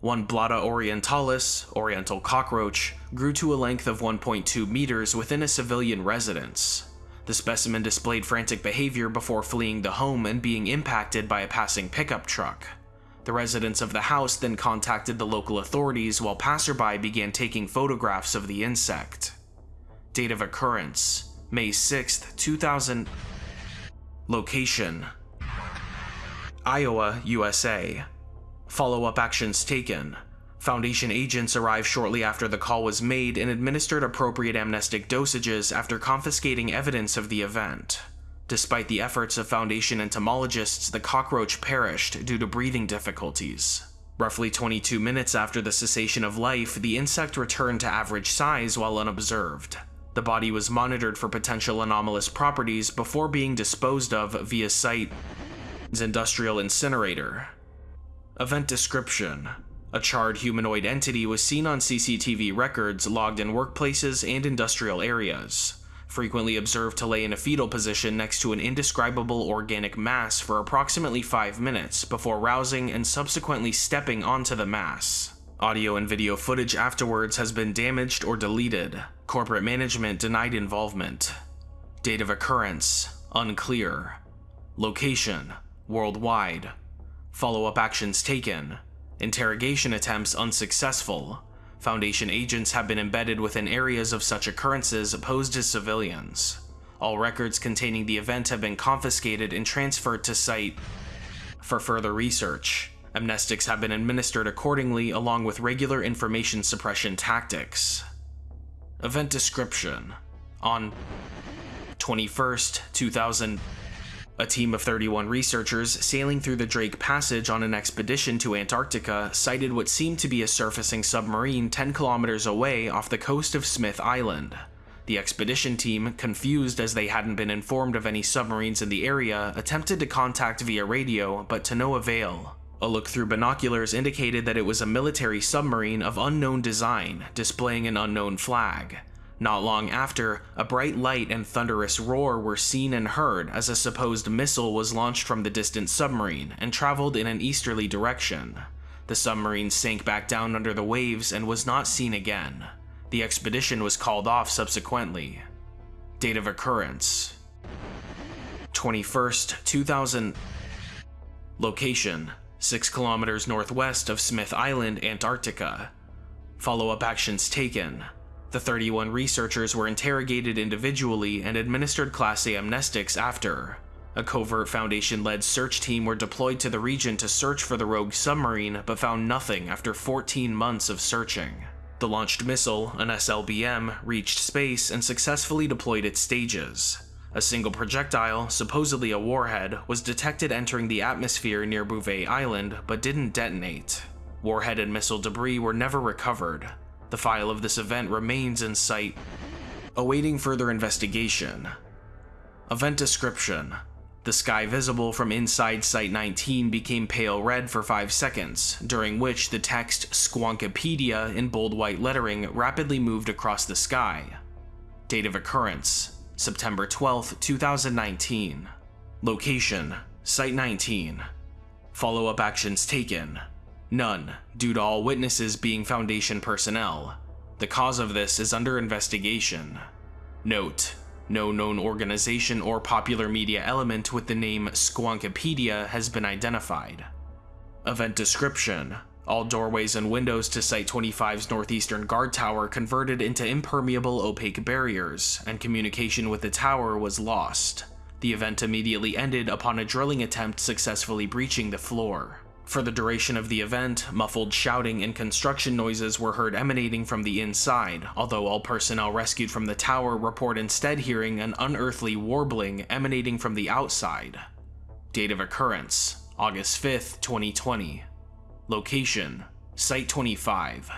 A: One Blatta orientalis, oriental cockroach, grew to a length of 1.2 meters within a civilian residence. The specimen displayed frantic behavior before fleeing the home and being impacted by a passing pickup truck. The residents of the house then contacted the local authorities while passerby began taking photographs of the insect. Date of occurrence May 6, 2000. Location Iowa, USA. Follow up actions taken. Foundation agents arrived shortly after the call was made and administered appropriate amnestic dosages after confiscating evidence of the event. Despite the efforts of Foundation entomologists, the cockroach perished due to breathing difficulties. Roughly 22 minutes after the cessation of life, the insect returned to average size while unobserved. The body was monitored for potential anomalous properties before being disposed of via site's industrial incinerator. Event description A charred humanoid entity was seen on CCTV records logged in workplaces and industrial areas, frequently observed to lay in a fetal position next to an indescribable organic mass for approximately 5 minutes before rousing and subsequently stepping onto the mass. Audio and video footage afterwards has been damaged or deleted. Corporate management denied involvement. Date of occurrence unclear. Location worldwide. Follow up actions taken. Interrogation attempts unsuccessful. Foundation agents have been embedded within areas of such occurrences posed to civilians. All records containing the event have been confiscated and transferred to site for further research. Amnestics have been administered accordingly along with regular information suppression tactics. Event description On 21st, 2000, a team of 31 researchers sailing through the Drake Passage on an expedition to Antarctica sighted what seemed to be a surfacing submarine 10 kilometers away off the coast of Smith Island. The expedition team, confused as they hadn't been informed of any submarines in the area, attempted to contact via radio, but to no avail. A look through binoculars indicated that it was a military submarine of unknown design, displaying an unknown flag. Not long after, a bright light and thunderous roar were seen and heard as a supposed missile was launched from the distant submarine and traveled in an easterly direction. The submarine sank back down under the waves and was not seen again. The expedition was called off subsequently. Date of occurrence 21st, 2000. Location 6 kilometers northwest of Smith Island, Antarctica. Follow up actions taken. The 31 researchers were interrogated individually and administered Class A amnestics after. A covert Foundation led search team were deployed to the region to search for the rogue submarine, but found nothing after 14 months of searching. The launched missile, an SLBM, reached space and successfully deployed its stages. A single projectile, supposedly a warhead, was detected entering the atmosphere near Bouvet Island, but didn't detonate. Warhead and missile debris were never recovered. The file of this event remains in sight, awaiting further investigation. Event description The sky visible from inside Site 19 became pale red for 5 seconds, during which the text Squonkipedia in bold white lettering rapidly moved across the sky. Date of occurrence September 12, 2019. Location Site 19. Follow up actions taken. None, due to all witnesses being Foundation personnel. The cause of this is under investigation. Note no known organization or popular media element with the name Squonkipedia has been identified. Event description all doorways and windows to Site 25's northeastern guard tower converted into impermeable opaque barriers, and communication with the tower was lost. The event immediately ended upon a drilling attempt successfully breaching the floor. For the duration of the event, muffled shouting and construction noises were heard emanating from the inside, although all personnel rescued from the tower report instead hearing an unearthly warbling emanating from the outside. Date of occurrence August 5, 2020. Location Site 25.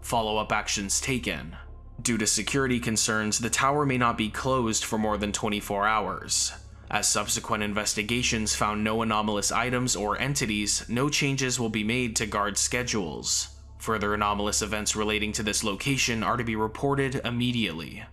A: Follow up actions taken. Due to security concerns, the tower may not be closed for more than 24 hours. As subsequent investigations found no anomalous items or entities, no changes will be made to guard schedules. Further anomalous events relating to this location are to be reported immediately.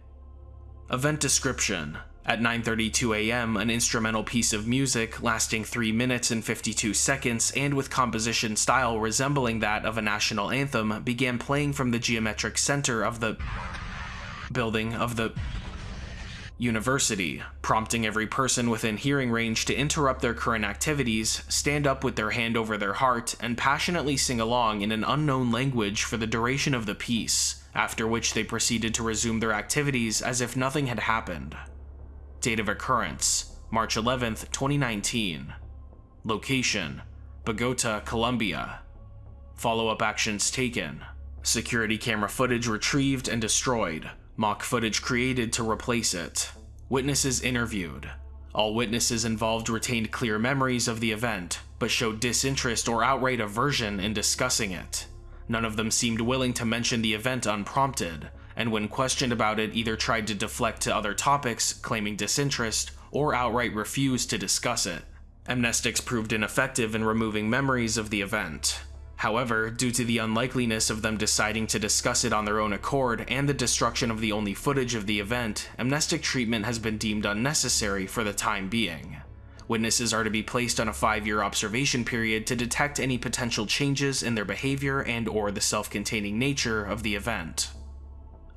A: Event description At 9:32 a.m., an instrumental piece of music lasting 3 minutes and 52 seconds and with composition style resembling that of a national anthem began playing from the geometric center of the building of the university, prompting every person within hearing range to interrupt their current activities, stand up with their hand over their heart, and passionately sing along in an unknown language for the duration of the piece, after which they proceeded to resume their activities as if nothing had happened. Date of occurrence March 11, 2019. Location Bogota, Colombia. Follow up actions taken. Security camera footage retrieved and destroyed. Mock footage created to replace it. Witnesses interviewed. All witnesses involved retained clear memories of the event, but showed disinterest or outright aversion in discussing it. None of them seemed willing to mention the event unprompted, and when questioned about it either tried to deflect to other topics, claiming disinterest, or outright refused to discuss it. Amnestics proved ineffective in removing memories of the event. However, due to the unlikeliness of them deciding to discuss it on their own accord and the destruction of the only footage of the event, amnestic treatment has been deemed unnecessary for the time being. Witnesses are to be placed on a five-year observation period to detect any potential changes in their behavior and or the self-containing nature of the event.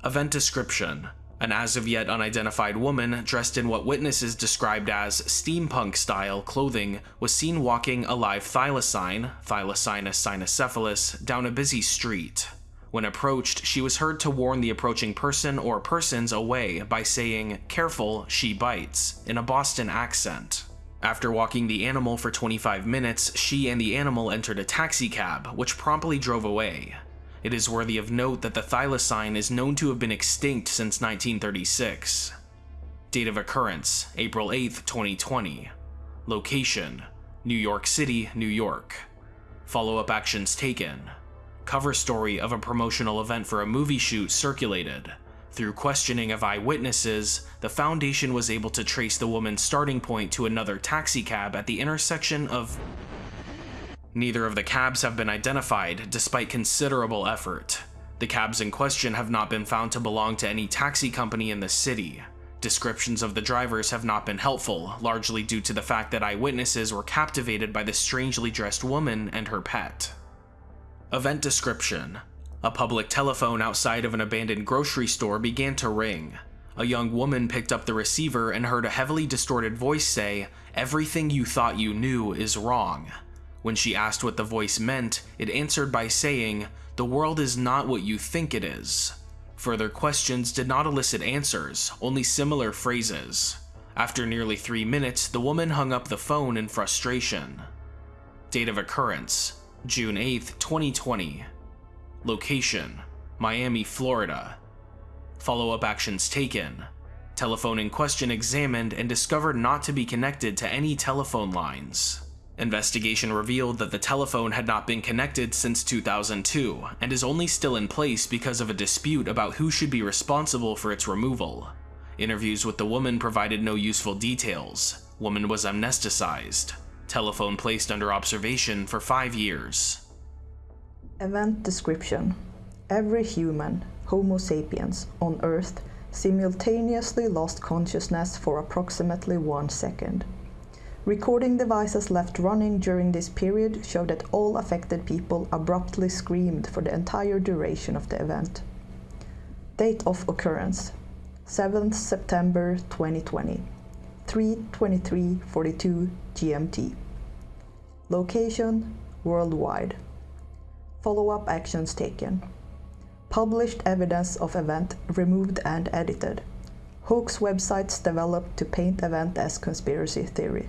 A: Event description. An as of yet unidentified woman dressed in what witnesses described as steampunk style clothing was seen walking a live thylacine, Thylacina cynocephalus, down a busy street. When approached, she was heard to warn the approaching person or persons away by saying, Careful, she bites, in a Boston accent. After walking the animal for 25 minutes, she and the animal entered a taxicab, which promptly drove away. It is worthy of note that the thylacine is known to have been extinct since 1936. Date of occurrence, April 8, 2020. Location, New York City, New York. Follow-up actions taken. Cover story of a promotional event for a movie shoot circulated. Through questioning of eyewitnesses, the Foundation was able to trace the woman's starting point to another taxicab at the intersection of Neither of the cabs have been identified, despite considerable effort. The cabs in question have not been found to belong to any taxi company in the city. Descriptions of the drivers have not been helpful, largely due to the fact that eyewitnesses were captivated by the strangely dressed woman and her pet. Event description. A public telephone outside of an abandoned grocery store began to ring. A young woman picked up the receiver and heard a heavily distorted voice say, Everything you thought you knew is wrong. When she asked what the voice meant, it answered by saying, The world is not what you think it is. Further questions did not elicit answers, only similar phrases. After nearly three minutes, the woman hung up the phone in frustration. Date of occurrence June 8, 2020. Location Miami, Florida. Follow up actions taken. Telephone in question examined and discovered not to be connected to any telephone lines. Investigation revealed that the telephone had not been connected since 2002 and is only still in place because of a dispute about who should be responsible for its removal. Interviews with the woman provided no useful details. Woman was amnesticized. Telephone placed under observation for five years.
M: Event description Every human, Homo sapiens, on Earth simultaneously lost consciousness for approximately one second. Recording devices left running during this period show that all affected people abruptly screamed for the entire duration of the event. Date of occurrence 7th September 2020, 3:23:42 GMT. Location worldwide. Follow-up actions taken. Published evidence of event removed and edited. Hoax websites developed to paint event as conspiracy theory.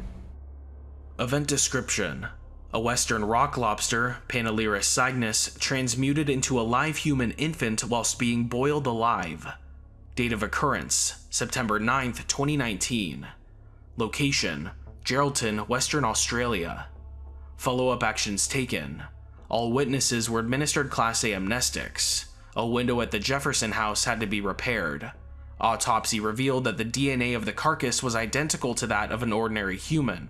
A: Event description. A western rock lobster, Panulirus cygnus, transmuted into a live human infant whilst being boiled alive. Date of occurrence, September 9, 2019. Location, Geraldton, Western Australia. Follow-up actions taken. All witnesses were administered Class A amnestics. A window at the Jefferson house had to be repaired. Autopsy revealed that the DNA of the carcass was identical to that of an ordinary human.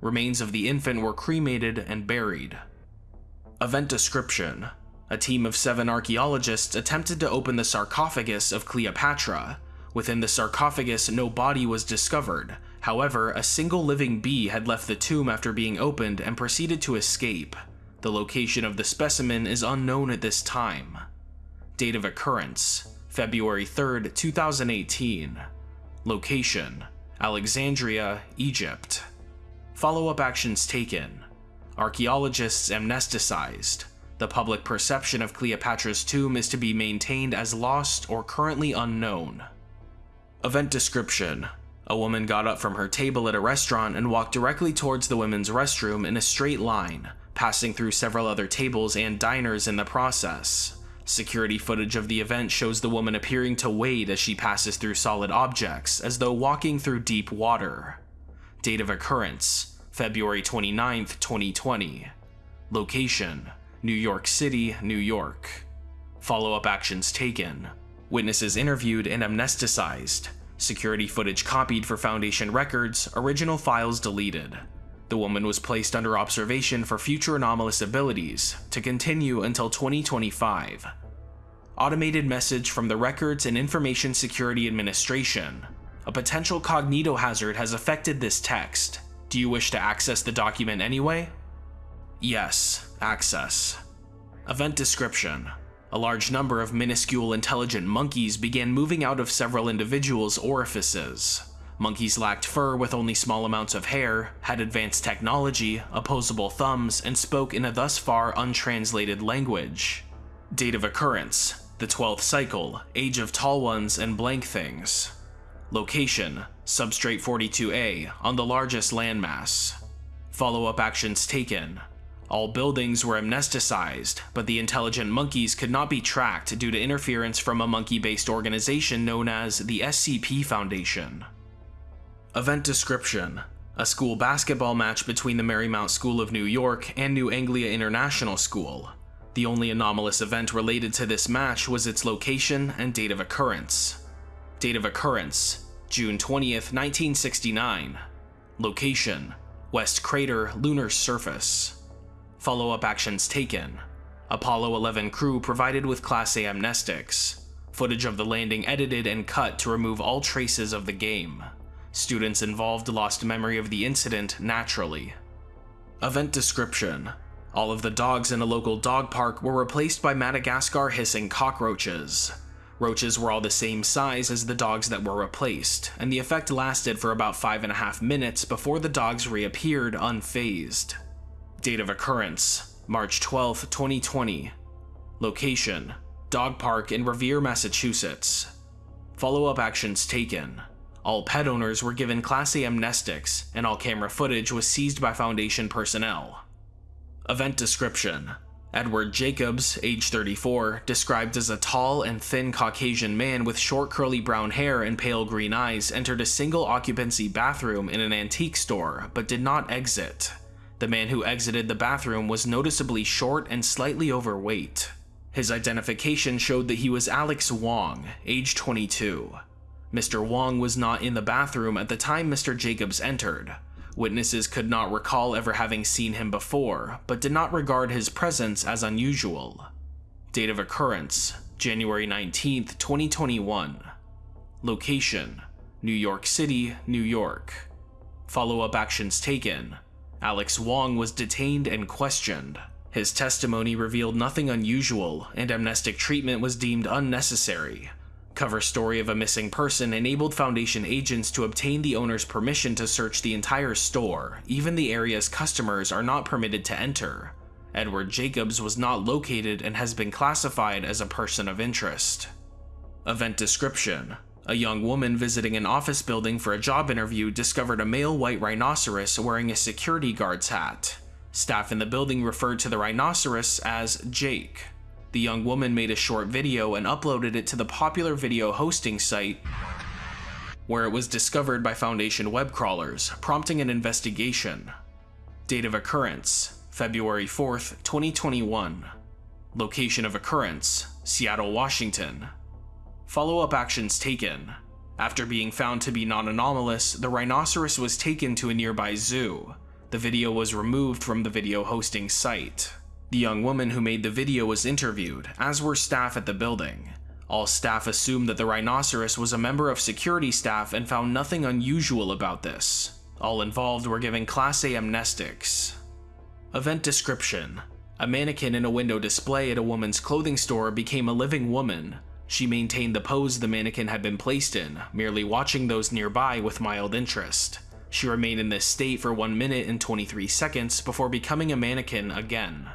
A: Remains of the infant were cremated and buried. Event description. A team of seven archaeologists attempted to open the sarcophagus of Cleopatra. Within the sarcophagus, no body was discovered. However, a single living bee had left the tomb after being opened and proceeded to escape. The location of the specimen is unknown at this time. Date of occurrence February 3, 2018. Location Alexandria, Egypt. Follow up actions taken. Archaeologists amnesticized. The public perception of Cleopatra's tomb is to be maintained as lost or currently unknown. Event description A woman got up from her table at a restaurant and walked directly towards the women's restroom in a straight line, passing through several other tables and diners in the process. Security footage of the event shows the woman appearing to wade as she passes through solid objects, as though walking through deep water. Date of occurrence February 29, 2020. Location New York City, New York. Follow up actions taken. Witnesses interviewed and amnesticized. Security footage copied for Foundation records, original files deleted. The woman was placed under observation for future anomalous abilities, to continue until 2025. Automated message from the Records and Information Security Administration. A potential cognitohazard has affected this text. Do you wish to access the document anyway? Yes, access. Event description. A large number of minuscule intelligent monkeys began moving out of several individuals' orifices. Monkeys lacked fur with only small amounts of hair, had advanced technology, opposable thumbs, and spoke in a thus far untranslated language. Date of occurrence the 12th cycle, age of tall ones and blank things. Location Substrate 42A, on the largest landmass. Follow up actions taken. All buildings were amnesticized, but the intelligent monkeys could not be tracked due to interference from a monkey based organization known as the SCP Foundation. Event description A school basketball match between the Marymount School of New York and New Anglia International School. The only anomalous event related to this match was its location and date of occurrence. Date of occurrence June 20th, 1969. Location West Crater Lunar Surface. Follow up actions taken. Apollo 11 crew provided with Class A amnestics. Footage of the landing edited and cut to remove all traces of the game. Students involved lost memory of the incident naturally. Event description All of the dogs in a local dog park were replaced by Madagascar hissing cockroaches. Roaches were all the same size as the dogs that were replaced, and the effect lasted for about five and a half minutes before the dogs reappeared unfazed. Date of occurrence March 12, 2020. Location Dog Park in Revere, Massachusetts. Follow up actions taken. All pet owners were given Class A amnestics, and all camera footage was seized by Foundation personnel. Event description Edward Jacobs, age 34, described as a tall and thin Caucasian man with short curly brown hair and pale green eyes, entered a single occupancy bathroom in an antique store, but did not exit. The man who exited the bathroom was noticeably short and slightly overweight. His identification showed that he was Alex Wong, age 22. Mr. Wong was not in the bathroom at the time Mr. Jacobs entered. Witnesses could not recall ever having seen him before, but did not regard his presence as unusual. Date of occurrence January 19, 2021. Location New York City, New York. Follow up actions taken. Alex Wong was detained and questioned. His testimony revealed nothing unusual, and amnestic treatment was deemed unnecessary. Cover story of a missing person enabled Foundation agents to obtain the owner's permission to search the entire store, even the area's customers are not permitted to enter. Edward Jacobs was not located and has been classified as a person of interest. Event description A young woman visiting an office building for a job interview discovered a male white rhinoceros wearing a security guard's hat. Staff in the building referred to the rhinoceros as Jake. The young woman made a short video and uploaded it to the popular video hosting site, where it was discovered by Foundation web crawlers, prompting an investigation. Date of occurrence February 4th, 2021. Location of occurrence Seattle, Washington. Follow up actions taken. After being found to be non anomalous, the rhinoceros was taken to a nearby zoo. The video was removed from the video hosting site. The young woman who made the video was interviewed, as were staff at the building. All staff assumed that the rhinoceros was a member of security staff and found nothing unusual about this. All involved were given Class A amnestics. Event description A mannequin in a window display at a woman's clothing store became a living woman. She maintained the pose the mannequin had been placed in, merely watching those nearby with mild interest. She remained in this state for 1 minute and 23 seconds before becoming a mannequin again.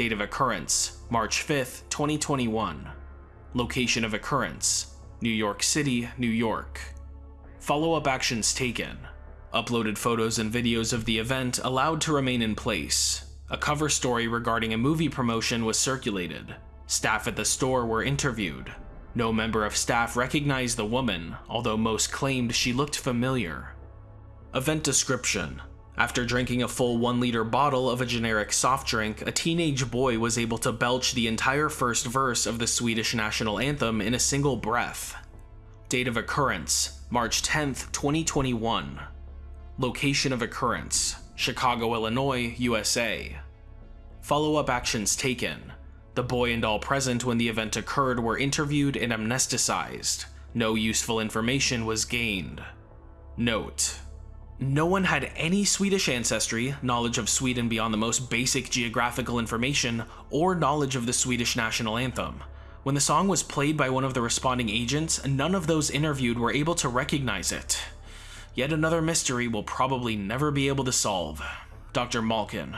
A: Date of occurrence March 5th, 2021. Location of occurrence New York City, New York. Follow up actions taken. Uploaded photos and videos of the event allowed to remain in place. A cover story regarding a movie promotion was circulated. Staff at the store were interviewed. No member of staff recognized the woman, although most claimed she looked familiar. Event description After drinking a full 1 liter bottle of a generic soft drink, a teenage boy was able to belch the entire first verse of the Swedish national anthem in a single breath. Date of occurrence March 10th, 2021. Location of occurrence Chicago, Illinois, USA. Follow up actions taken. The boy and all present when the event occurred were interviewed and amnesticized. No useful information was gained. Note no one had any Swedish ancestry, knowledge of Sweden beyond the most basic geographical information, or knowledge of the Swedish national anthem. When the song was played by one of the responding agents, none of those interviewed were able to recognize it. Yet another mystery we'll probably never be able to solve. Dr. Malkin.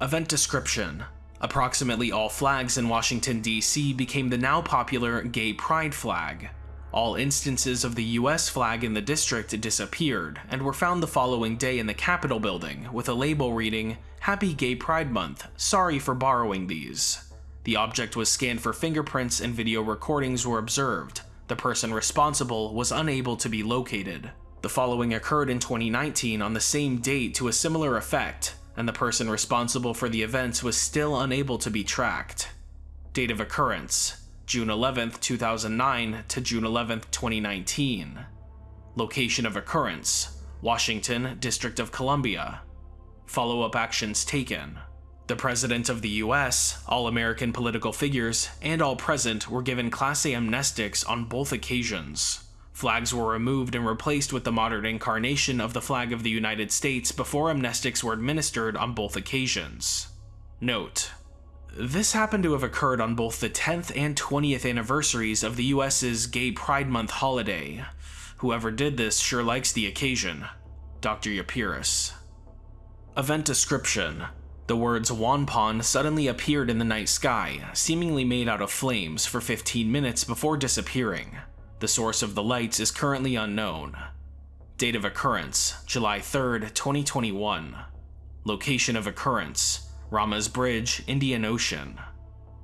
A: Event description. Approximately all flags in Washington, D.C. became the now popular gay pride flag. All instances of the US flag in the district disappeared and were found the following day in the Capitol building with a label reading, Happy Gay Pride Month, sorry for borrowing these. The object was scanned for fingerprints and video recordings were observed. The person responsible was unable to be located. The following occurred in 2019 on the same date to a similar effect, and the person responsible for the events was still unable to be tracked. Date of occurrence June 11, 2009 to June 11, 2019. Location of occurrence Washington, District of Columbia. Follow up actions taken. The President of the US, all American political figures, and all present were given Class A amnestics on both occasions. Flags were removed and replaced with the modern incarnation of the flag of the United States before amnestics were administered on both occasions. Note this happened to have occurred on both the 10th and 20th anniversaries of the US's Gay Pride Month holiday. Whoever did this sure likes the occasion. Dr. Yapiris. Event description. The words Wanpon suddenly appeared in the night sky, seemingly made out of flames for 15 minutes before disappearing. The source of the lights is currently unknown. Date of occurrence, July 3rd, 2021. Location of occurrence, Rama's Bridge, Indian Ocean.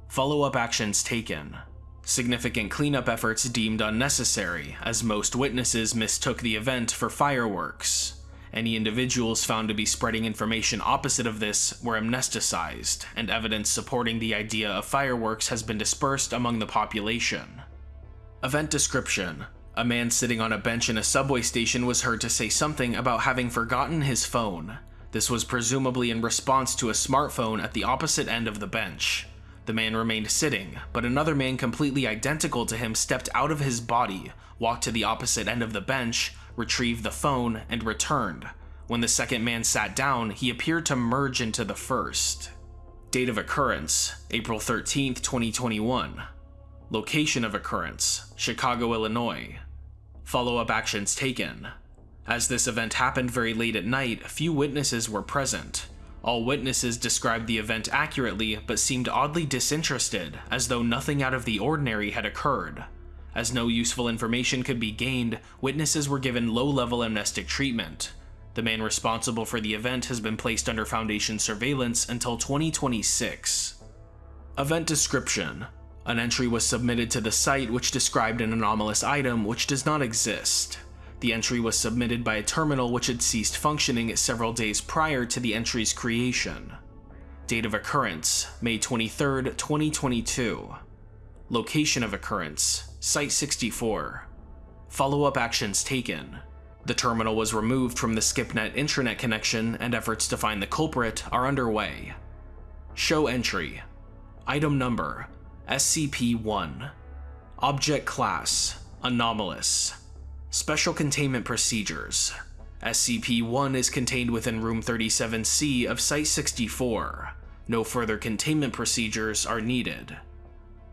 A: Follow-up actions taken. Significant cleanup efforts deemed unnecessary, as most witnesses mistook the event for fireworks. Any individuals found to be spreading information opposite of this were amnesticized, and evidence supporting the idea of fireworks has been dispersed among the population. Event description. A man sitting on a bench in a subway station was heard to say something about having forgotten his phone. This was presumably in response to a smartphone at the opposite end of the bench. The man remained sitting, but another man completely identical to him stepped out of his body, walked to the opposite end of the bench, retrieved the phone, and returned. When the second man sat down, he appeared to merge into the first. Date of occurrence April 13, 2021. Location of occurrence Chicago, Illinois. Follow up actions taken as this event happened very late at night, few witnesses were present. All witnesses described the event accurately, but seemed oddly disinterested, as though nothing out of the ordinary had occurred. As no useful information could be gained, witnesses were given low-level amnestic treatment. The man responsible for the event has been placed under Foundation surveillance until 2026. Event description. An entry was submitted to the site which described an anomalous item which does not exist. The entry was submitted by a terminal which had ceased functioning several days prior to the entry's creation. Date of occurrence, May 23, 2022. Location of occurrence, Site 64. Follow-up actions taken. The terminal was removed from the SCiPNET intranet connection and efforts to find the culprit are underway. Show entry. Item number, SCP-1. Object Class Anomalous Special Containment Procedures SCP-1 is contained within Room 37C of Site-64. No further containment procedures are needed.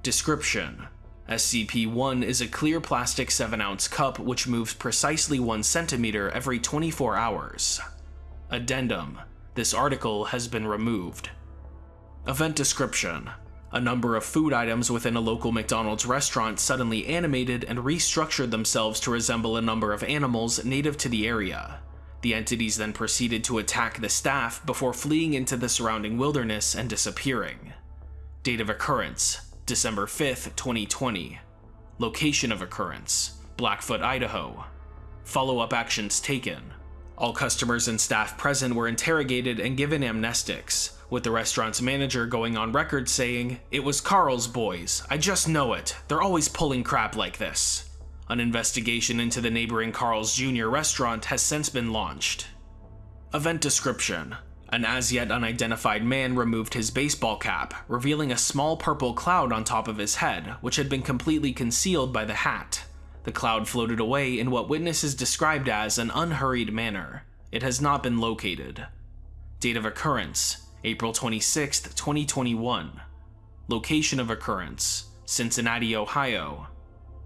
A: Description SCP-1 is a clear plastic 7-ounce cup which moves precisely 1 centimeter every 24 hours. Addendum This article has been removed. Event Description A number of food items within a local McDonald's restaurant suddenly animated and restructured themselves to resemble a number of animals native to the area. The entities then proceeded to attack the staff before fleeing into the surrounding wilderness and disappearing. Date of occurrence December 5, 2020. Location of occurrence Blackfoot, Idaho. Follow up actions taken. All customers and staff present were interrogated and given amnestics, with the restaurant's manager going on record saying, It was Carl's boys. I just know it. They're always pulling crap like this. An investigation into the neighboring Carl's Jr. restaurant has since been launched. Event description An as yet unidentified man removed his baseball cap, revealing a small purple cloud on top of his head, which had been completely concealed by the hat. The cloud floated away in what witnesses described as an unhurried manner. It has not been located. Date of occurrence April 26, 2021. Location of occurrence Cincinnati, Ohio.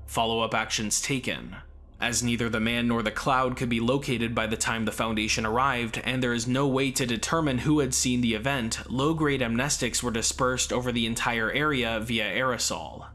A: Follow up actions taken. As neither the man nor the cloud could be located by the time the Foundation arrived, and there is no way to determine who had seen the event, low grade amnestics were dispersed over the entire area via aerosol.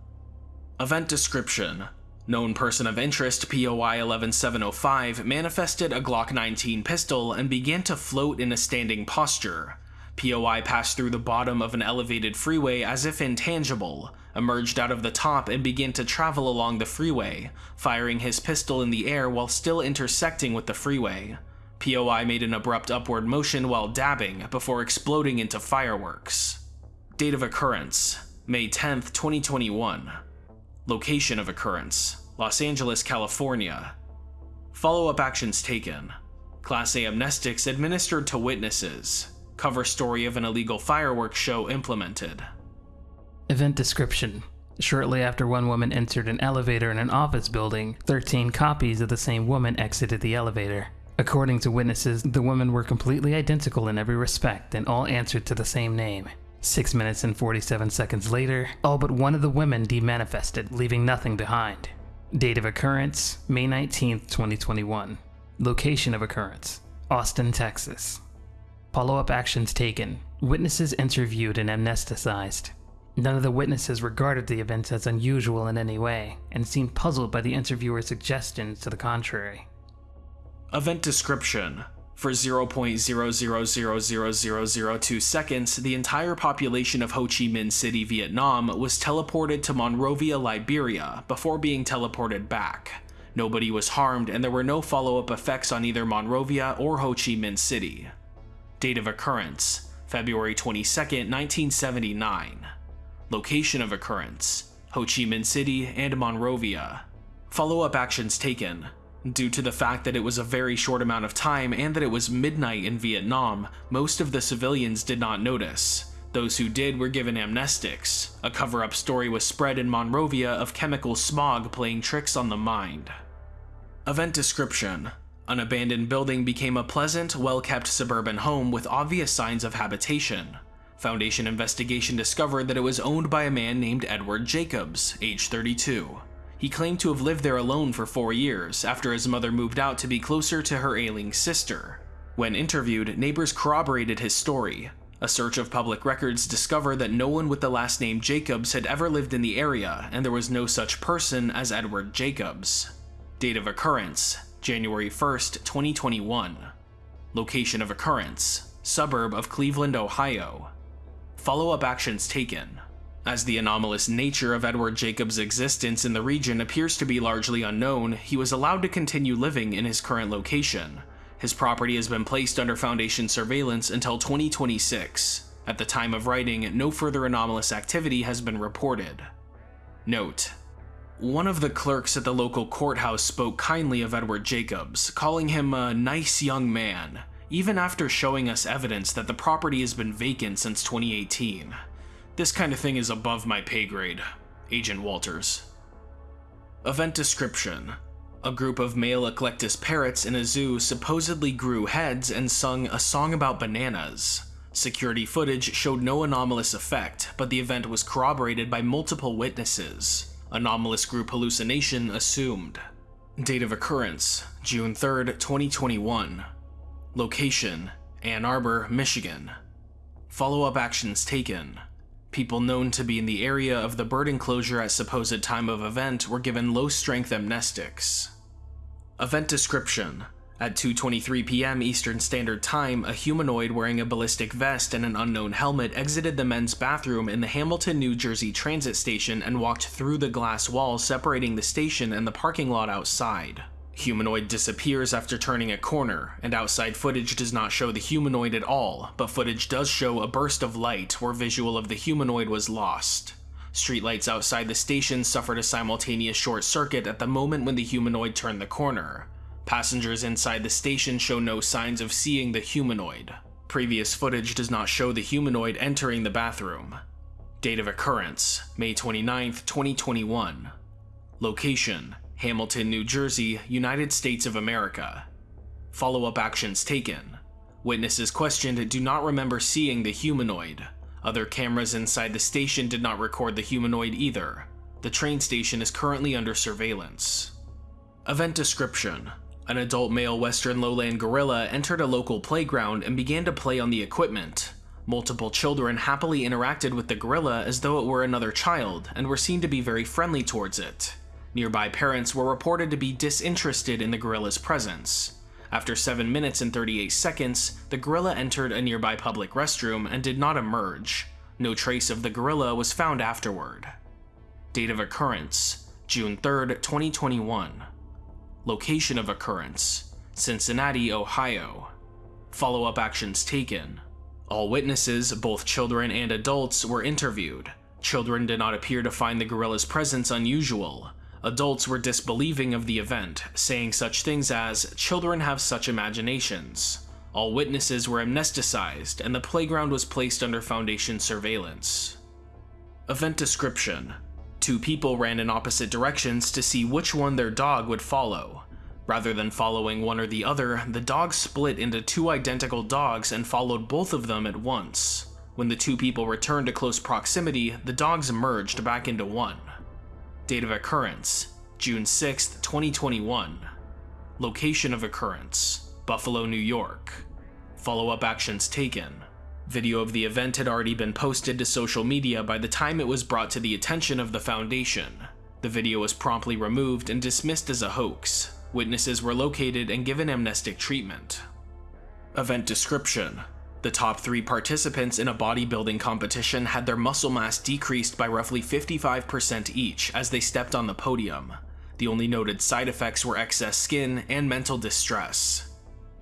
A: Event description Known person of interest POI 11705 manifested a Glock 19 pistol and began to float in a standing posture. POI passed through the bottom of an elevated freeway as if intangible, emerged out of the top and began to travel along the freeway, firing his pistol in the air while still intersecting with the freeway. POI made an abrupt upward motion while dabbing before exploding into fireworks. Date of occurrence May 10, 2021. Location of occurrence Los Angeles, California. Follow up actions taken Class A amnestics administered to witnesses. Cover story of an illegal fireworks show implemented.
N: Event description. Shortly after one woman entered an elevator in an office building, 13 copies of the same woman exited the elevator. According to witnesses, the women were completely identical in every respect and all answered to the same name. 6 minutes and 47 seconds later, all but one of the women demanifested, leaving nothing behind. Date of occurrence May 19, 2021. Location of occurrence Austin, Texas. Follow up actions taken. Witnesses interviewed and amnesticized. None of the witnesses regarded the events as unusual in any way, and seemed puzzled by the interviewer's suggestions to the contrary.
A: Event description For 0.0000002 seconds, the entire population of Ho Chi Minh City, Vietnam was teleported to Monrovia, Liberia, before being teleported back. Nobody was harmed, and there were no follow up effects on either Monrovia or Ho Chi Minh City. Date of occurrence February 22, 1979. Location of occurrence Ho Chi Minh City and Monrovia. Follow up actions taken. Due to the fact that it was a very short amount of time and that it was midnight in Vietnam, most of the civilians did not notice. Those who did were given amnestics. A cover up story was spread in Monrovia of chemical smog playing tricks on the mind. Event description An abandoned building became a pleasant, well kept suburban home with obvious signs of habitation. Foundation investigation discovered that it was owned by a man named Edward Jacobs, age 32. He claimed to have lived there alone for four years after his mother moved out to be closer to her ailing sister. When interviewed, neighbors corroborated his story. A search of public records discovered that no one with the last name Jacobs had ever lived in the area, and there was no such person as Edward Jacobs. Date of occurrence January 1st, 2021. Location of occurrence Suburb of Cleveland, Ohio. Follow up actions taken. As the anomalous nature of Edward Jacobs' existence in the region appears to be largely unknown, he was allowed to continue living in his current location. His property has been placed under Foundation surveillance until 2026. At the time of writing, no further anomalous activity has been reported. Note: One of the clerks at the local courthouse spoke kindly of Edward Jacobs, calling him a nice young man, even after showing us evidence that the property has been vacant since 2018. This kind of thing is above my pay grade. Agent Walters. Event description A group of male eclectus parrots in a zoo supposedly grew heads and sung a song about bananas. Security footage showed no anomalous effect, but the event was corroborated by multiple witnesses. Anomalous group hallucination assumed. Date of occurrence June 3rd, 2021. Location Ann Arbor, Michigan. Follow up actions taken. People known to be in the area of the bird enclosure at supposed time of event were given low strength amnestics. Event description At 2:23 p.m. Eastern Standard Time, a humanoid wearing a ballistic vest and an unknown helmet exited the men's bathroom in the Hamilton, New Jersey transit station and walked through the glass wall separating the station and the parking lot outside. Humanoid disappears after turning a corner, and outside footage does not show the humanoid at all, but footage does show a burst of light where visual of the humanoid was lost. Streetlights outside the station suffered a simultaneous short circuit at the moment when the humanoid turned the corner. Passengers inside the station show no signs of seeing the humanoid. Previous footage does not show the humanoid entering the bathroom. Date of occurrence May 29, 2021. Location Hamilton, New Jersey, United States of America. Follow up actions taken. Witnesses questioned do not remember seeing the humanoid. Other cameras inside the station did not record the humanoid either. The train station is currently under surveillance. Event description An adult male western lowland gorilla entered a local playground and began to play on the equipment. Multiple children happily interacted with the gorilla as though it were another child and were seen to be very friendly towards it. Nearby parents were reported to be disinterested in the gorilla's presence. After 7 minutes and 38 seconds, the gorilla entered a nearby public restroom and did not emerge. No trace of the gorilla was found afterward. Date of occurrence June 3rd, 2021. Location of occurrence Cincinnati, Ohio. Follow up actions taken. All witnesses, both children and adults, were interviewed. Children did not appear to find the gorilla's presence unusual. Adults were disbelieving of the event, saying such things as, children have such imaginations. All witnesses were amnesticized, and the playground was placed under Foundation surveillance. Event description Two people ran in opposite directions to see which one their dog would follow. Rather than following one or the other, the dog split into two identical dogs and followed both of them at once. When the two people returned to close proximity, the dogs merged back into one. Date of occurrence June 6, 2021. Location of occurrence Buffalo, New York. Follow up actions taken. Video of the event had already been posted to social media by the time it was brought to the attention of the Foundation. The video was promptly removed and dismissed as a hoax. Witnesses were located and given amnestic treatment. Event description the top three participants in a bodybuilding competition had their muscle mass decreased by roughly 55% each as they stepped on the podium. The only noted side effects were excess skin and mental distress.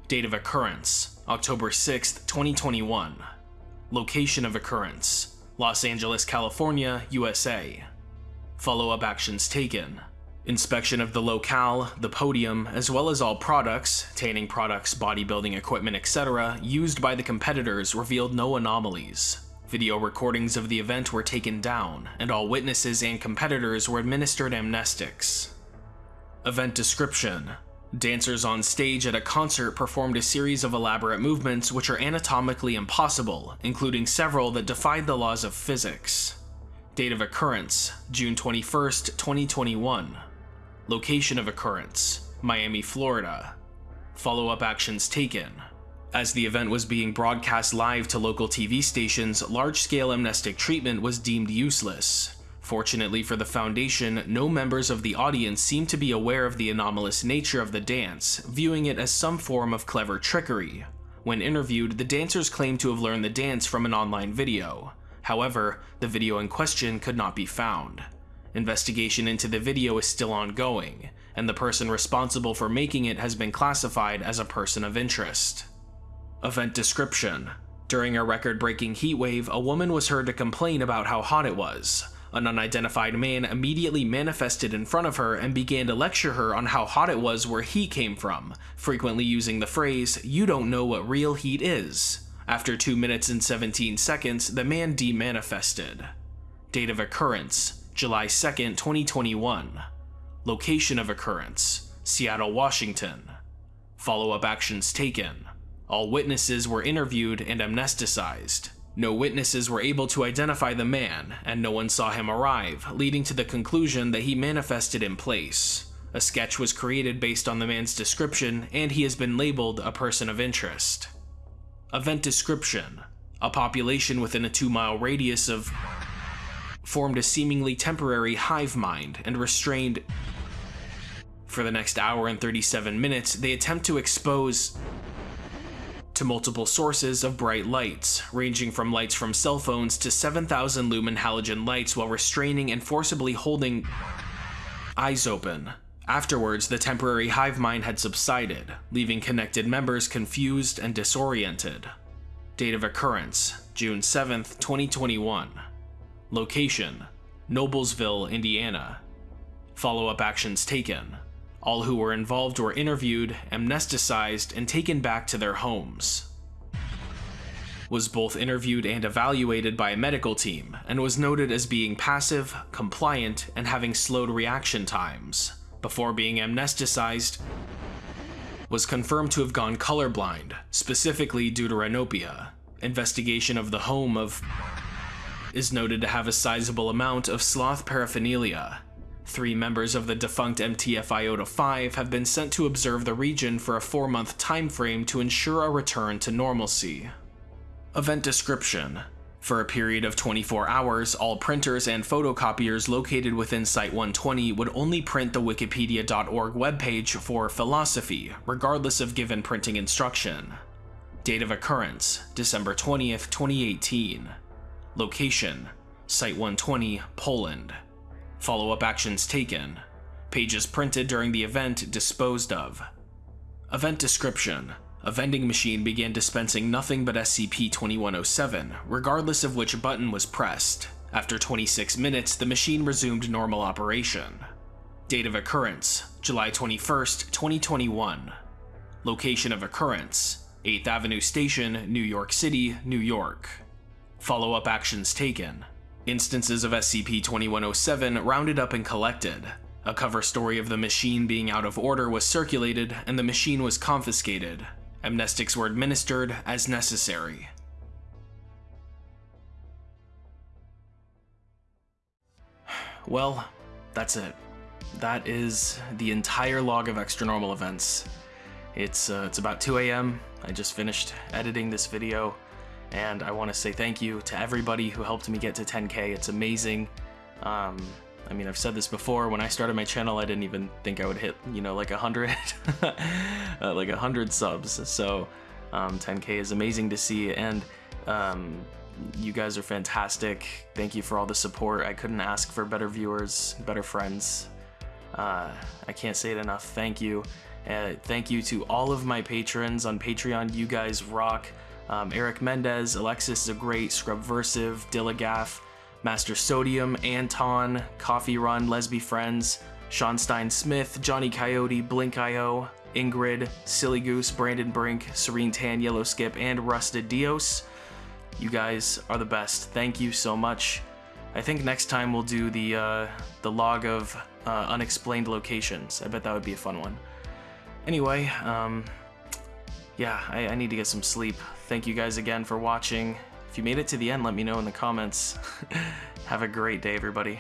A: Date of occurrence October 6, 2021. Location of occurrence Los Angeles, California, USA. Follow up actions taken Inspection of the locale, the podium, as well as all products, tanning products, bodybuilding equipment, etc., used by the competitors revealed no anomalies. Video recordings of the event were taken down, and all witnesses and competitors were administered amnestics. Event description Dancers on stage at a concert performed a series of elaborate movements which are anatomically impossible, including several that defied the laws of physics. Date of occurrence June 21, 2021. Location of occurrence Miami, Florida. Follow up actions taken. As the event was being broadcast live to local TV stations, large scale amnestic treatment was deemed useless. Fortunately for the Foundation, no members of the audience seemed to be aware of the anomalous nature of the dance, viewing it as some form of clever trickery. When interviewed, the dancers claimed to have learned the dance from an online video. However, the video in question could not be found. Investigation into the video is still ongoing, and the person responsible for making it has been classified as a person of interest. Event description During a record breaking heatwave, a woman was heard to complain about how hot it was. An unidentified man immediately manifested in front of her and began to lecture her on how hot it was where he came from, frequently using the phrase, You don't know what real heat is. After 2 minutes and 17 seconds, the man demanifested. Date of occurrence July 2nd, 2021. Location of occurrence Seattle, Washington. Follow up actions taken. All witnesses were interviewed and amnesticized. No witnesses were able to identify the man, and no one saw him arrive, leading to the conclusion that he manifested in place. A sketch was created based on the man's description, and he has been labeled a person of interest. Event description A population within a two mile radius of formed a seemingly temporary hive mind and restrained. For the next hour and 37 minutes, they attempt to expose to multiple sources of bright lights, ranging from lights from cell phones to 7,000 lumen halogen lights while restraining and forcibly holding eyes open. Afterwards, the temporary hive mind had subsided, leaving connected members confused and disoriented. Date of occurrence June 7, 2021. Location Noblesville, Indiana. Follow up actions taken. All who were involved were interviewed, amnesticized, and taken back to their homes. Was both interviewed and evaluated by a medical team, and was noted as being passive, compliant, and having slowed reaction times. Before being amnesticized, was confirmed to have gone colorblind, specifically due to Renopia. Investigation of the home of is noted to have a sizable amount of sloth paraphernalia, Three members of the defunct MTF Iota 5 have been sent to observe the region for a four month time frame to ensure a return to normalcy. Event description for a period of 24 hours, all printers and photocopiers located within Site 120 would only print the wikipedia.org webpage for philosophy, regardless of given printing instruction. Date of occurrence, December 20th, 2018. Location, Site 120, Poland. Follow-up actions taken. Pages printed during the event disposed of. Event description. A vending machine began dispensing nothing but SCP-2107, regardless of which button was pressed. After 26 minutes, the machine resumed normal operation. Date of occurrence, July 21, 2021. Location of occurrence, 8th Avenue Station, New York City, New York. Follow-up actions taken. Instances of SCP-2107 rounded up and collected. A cover story of the machine being out of order was circulated, and the machine was confiscated. Amnestics were administered as necessary. Well, that's it. That is the entire log of extra normal events. It's, uh, it's about 2 a.m. I just finished editing this video and I want to say thank you to everybody who helped me get to 10k. It's amazing. Um, I mean, I've said this before. When I started my channel, I didn't even think I would hit, you know, like a hundred, uh, like a hundred subs. So, um, 10k is amazing to see, and um, you guys are fantastic. Thank you for all the support. I couldn't ask for better viewers, better friends. Uh, I can't say it enough. Thank you. Uh, thank you to all of my patrons on Patreon. You guys rock. Um, Eric Mendez, Alexis the Great, Scrubversive, Dillagaff, Master Sodium, Anton, Coffee Run, Lesby Friends, Sean Stein Smith, Johnny Coyote, Blink.io, Ingrid, Silly Goose, Brandon Brink, Serene Tan, Yellow Skip, and Rusted Dios. You guys are the best. Thank you so much. I think next time we'll do the uh, the log of uh, unexplained locations. I bet that would be a fun one. Anyway, um, yeah, I, I need to get some sleep. Thank you guys again for watching. If you made it to the end, let me know in the comments. Have a great day, everybody.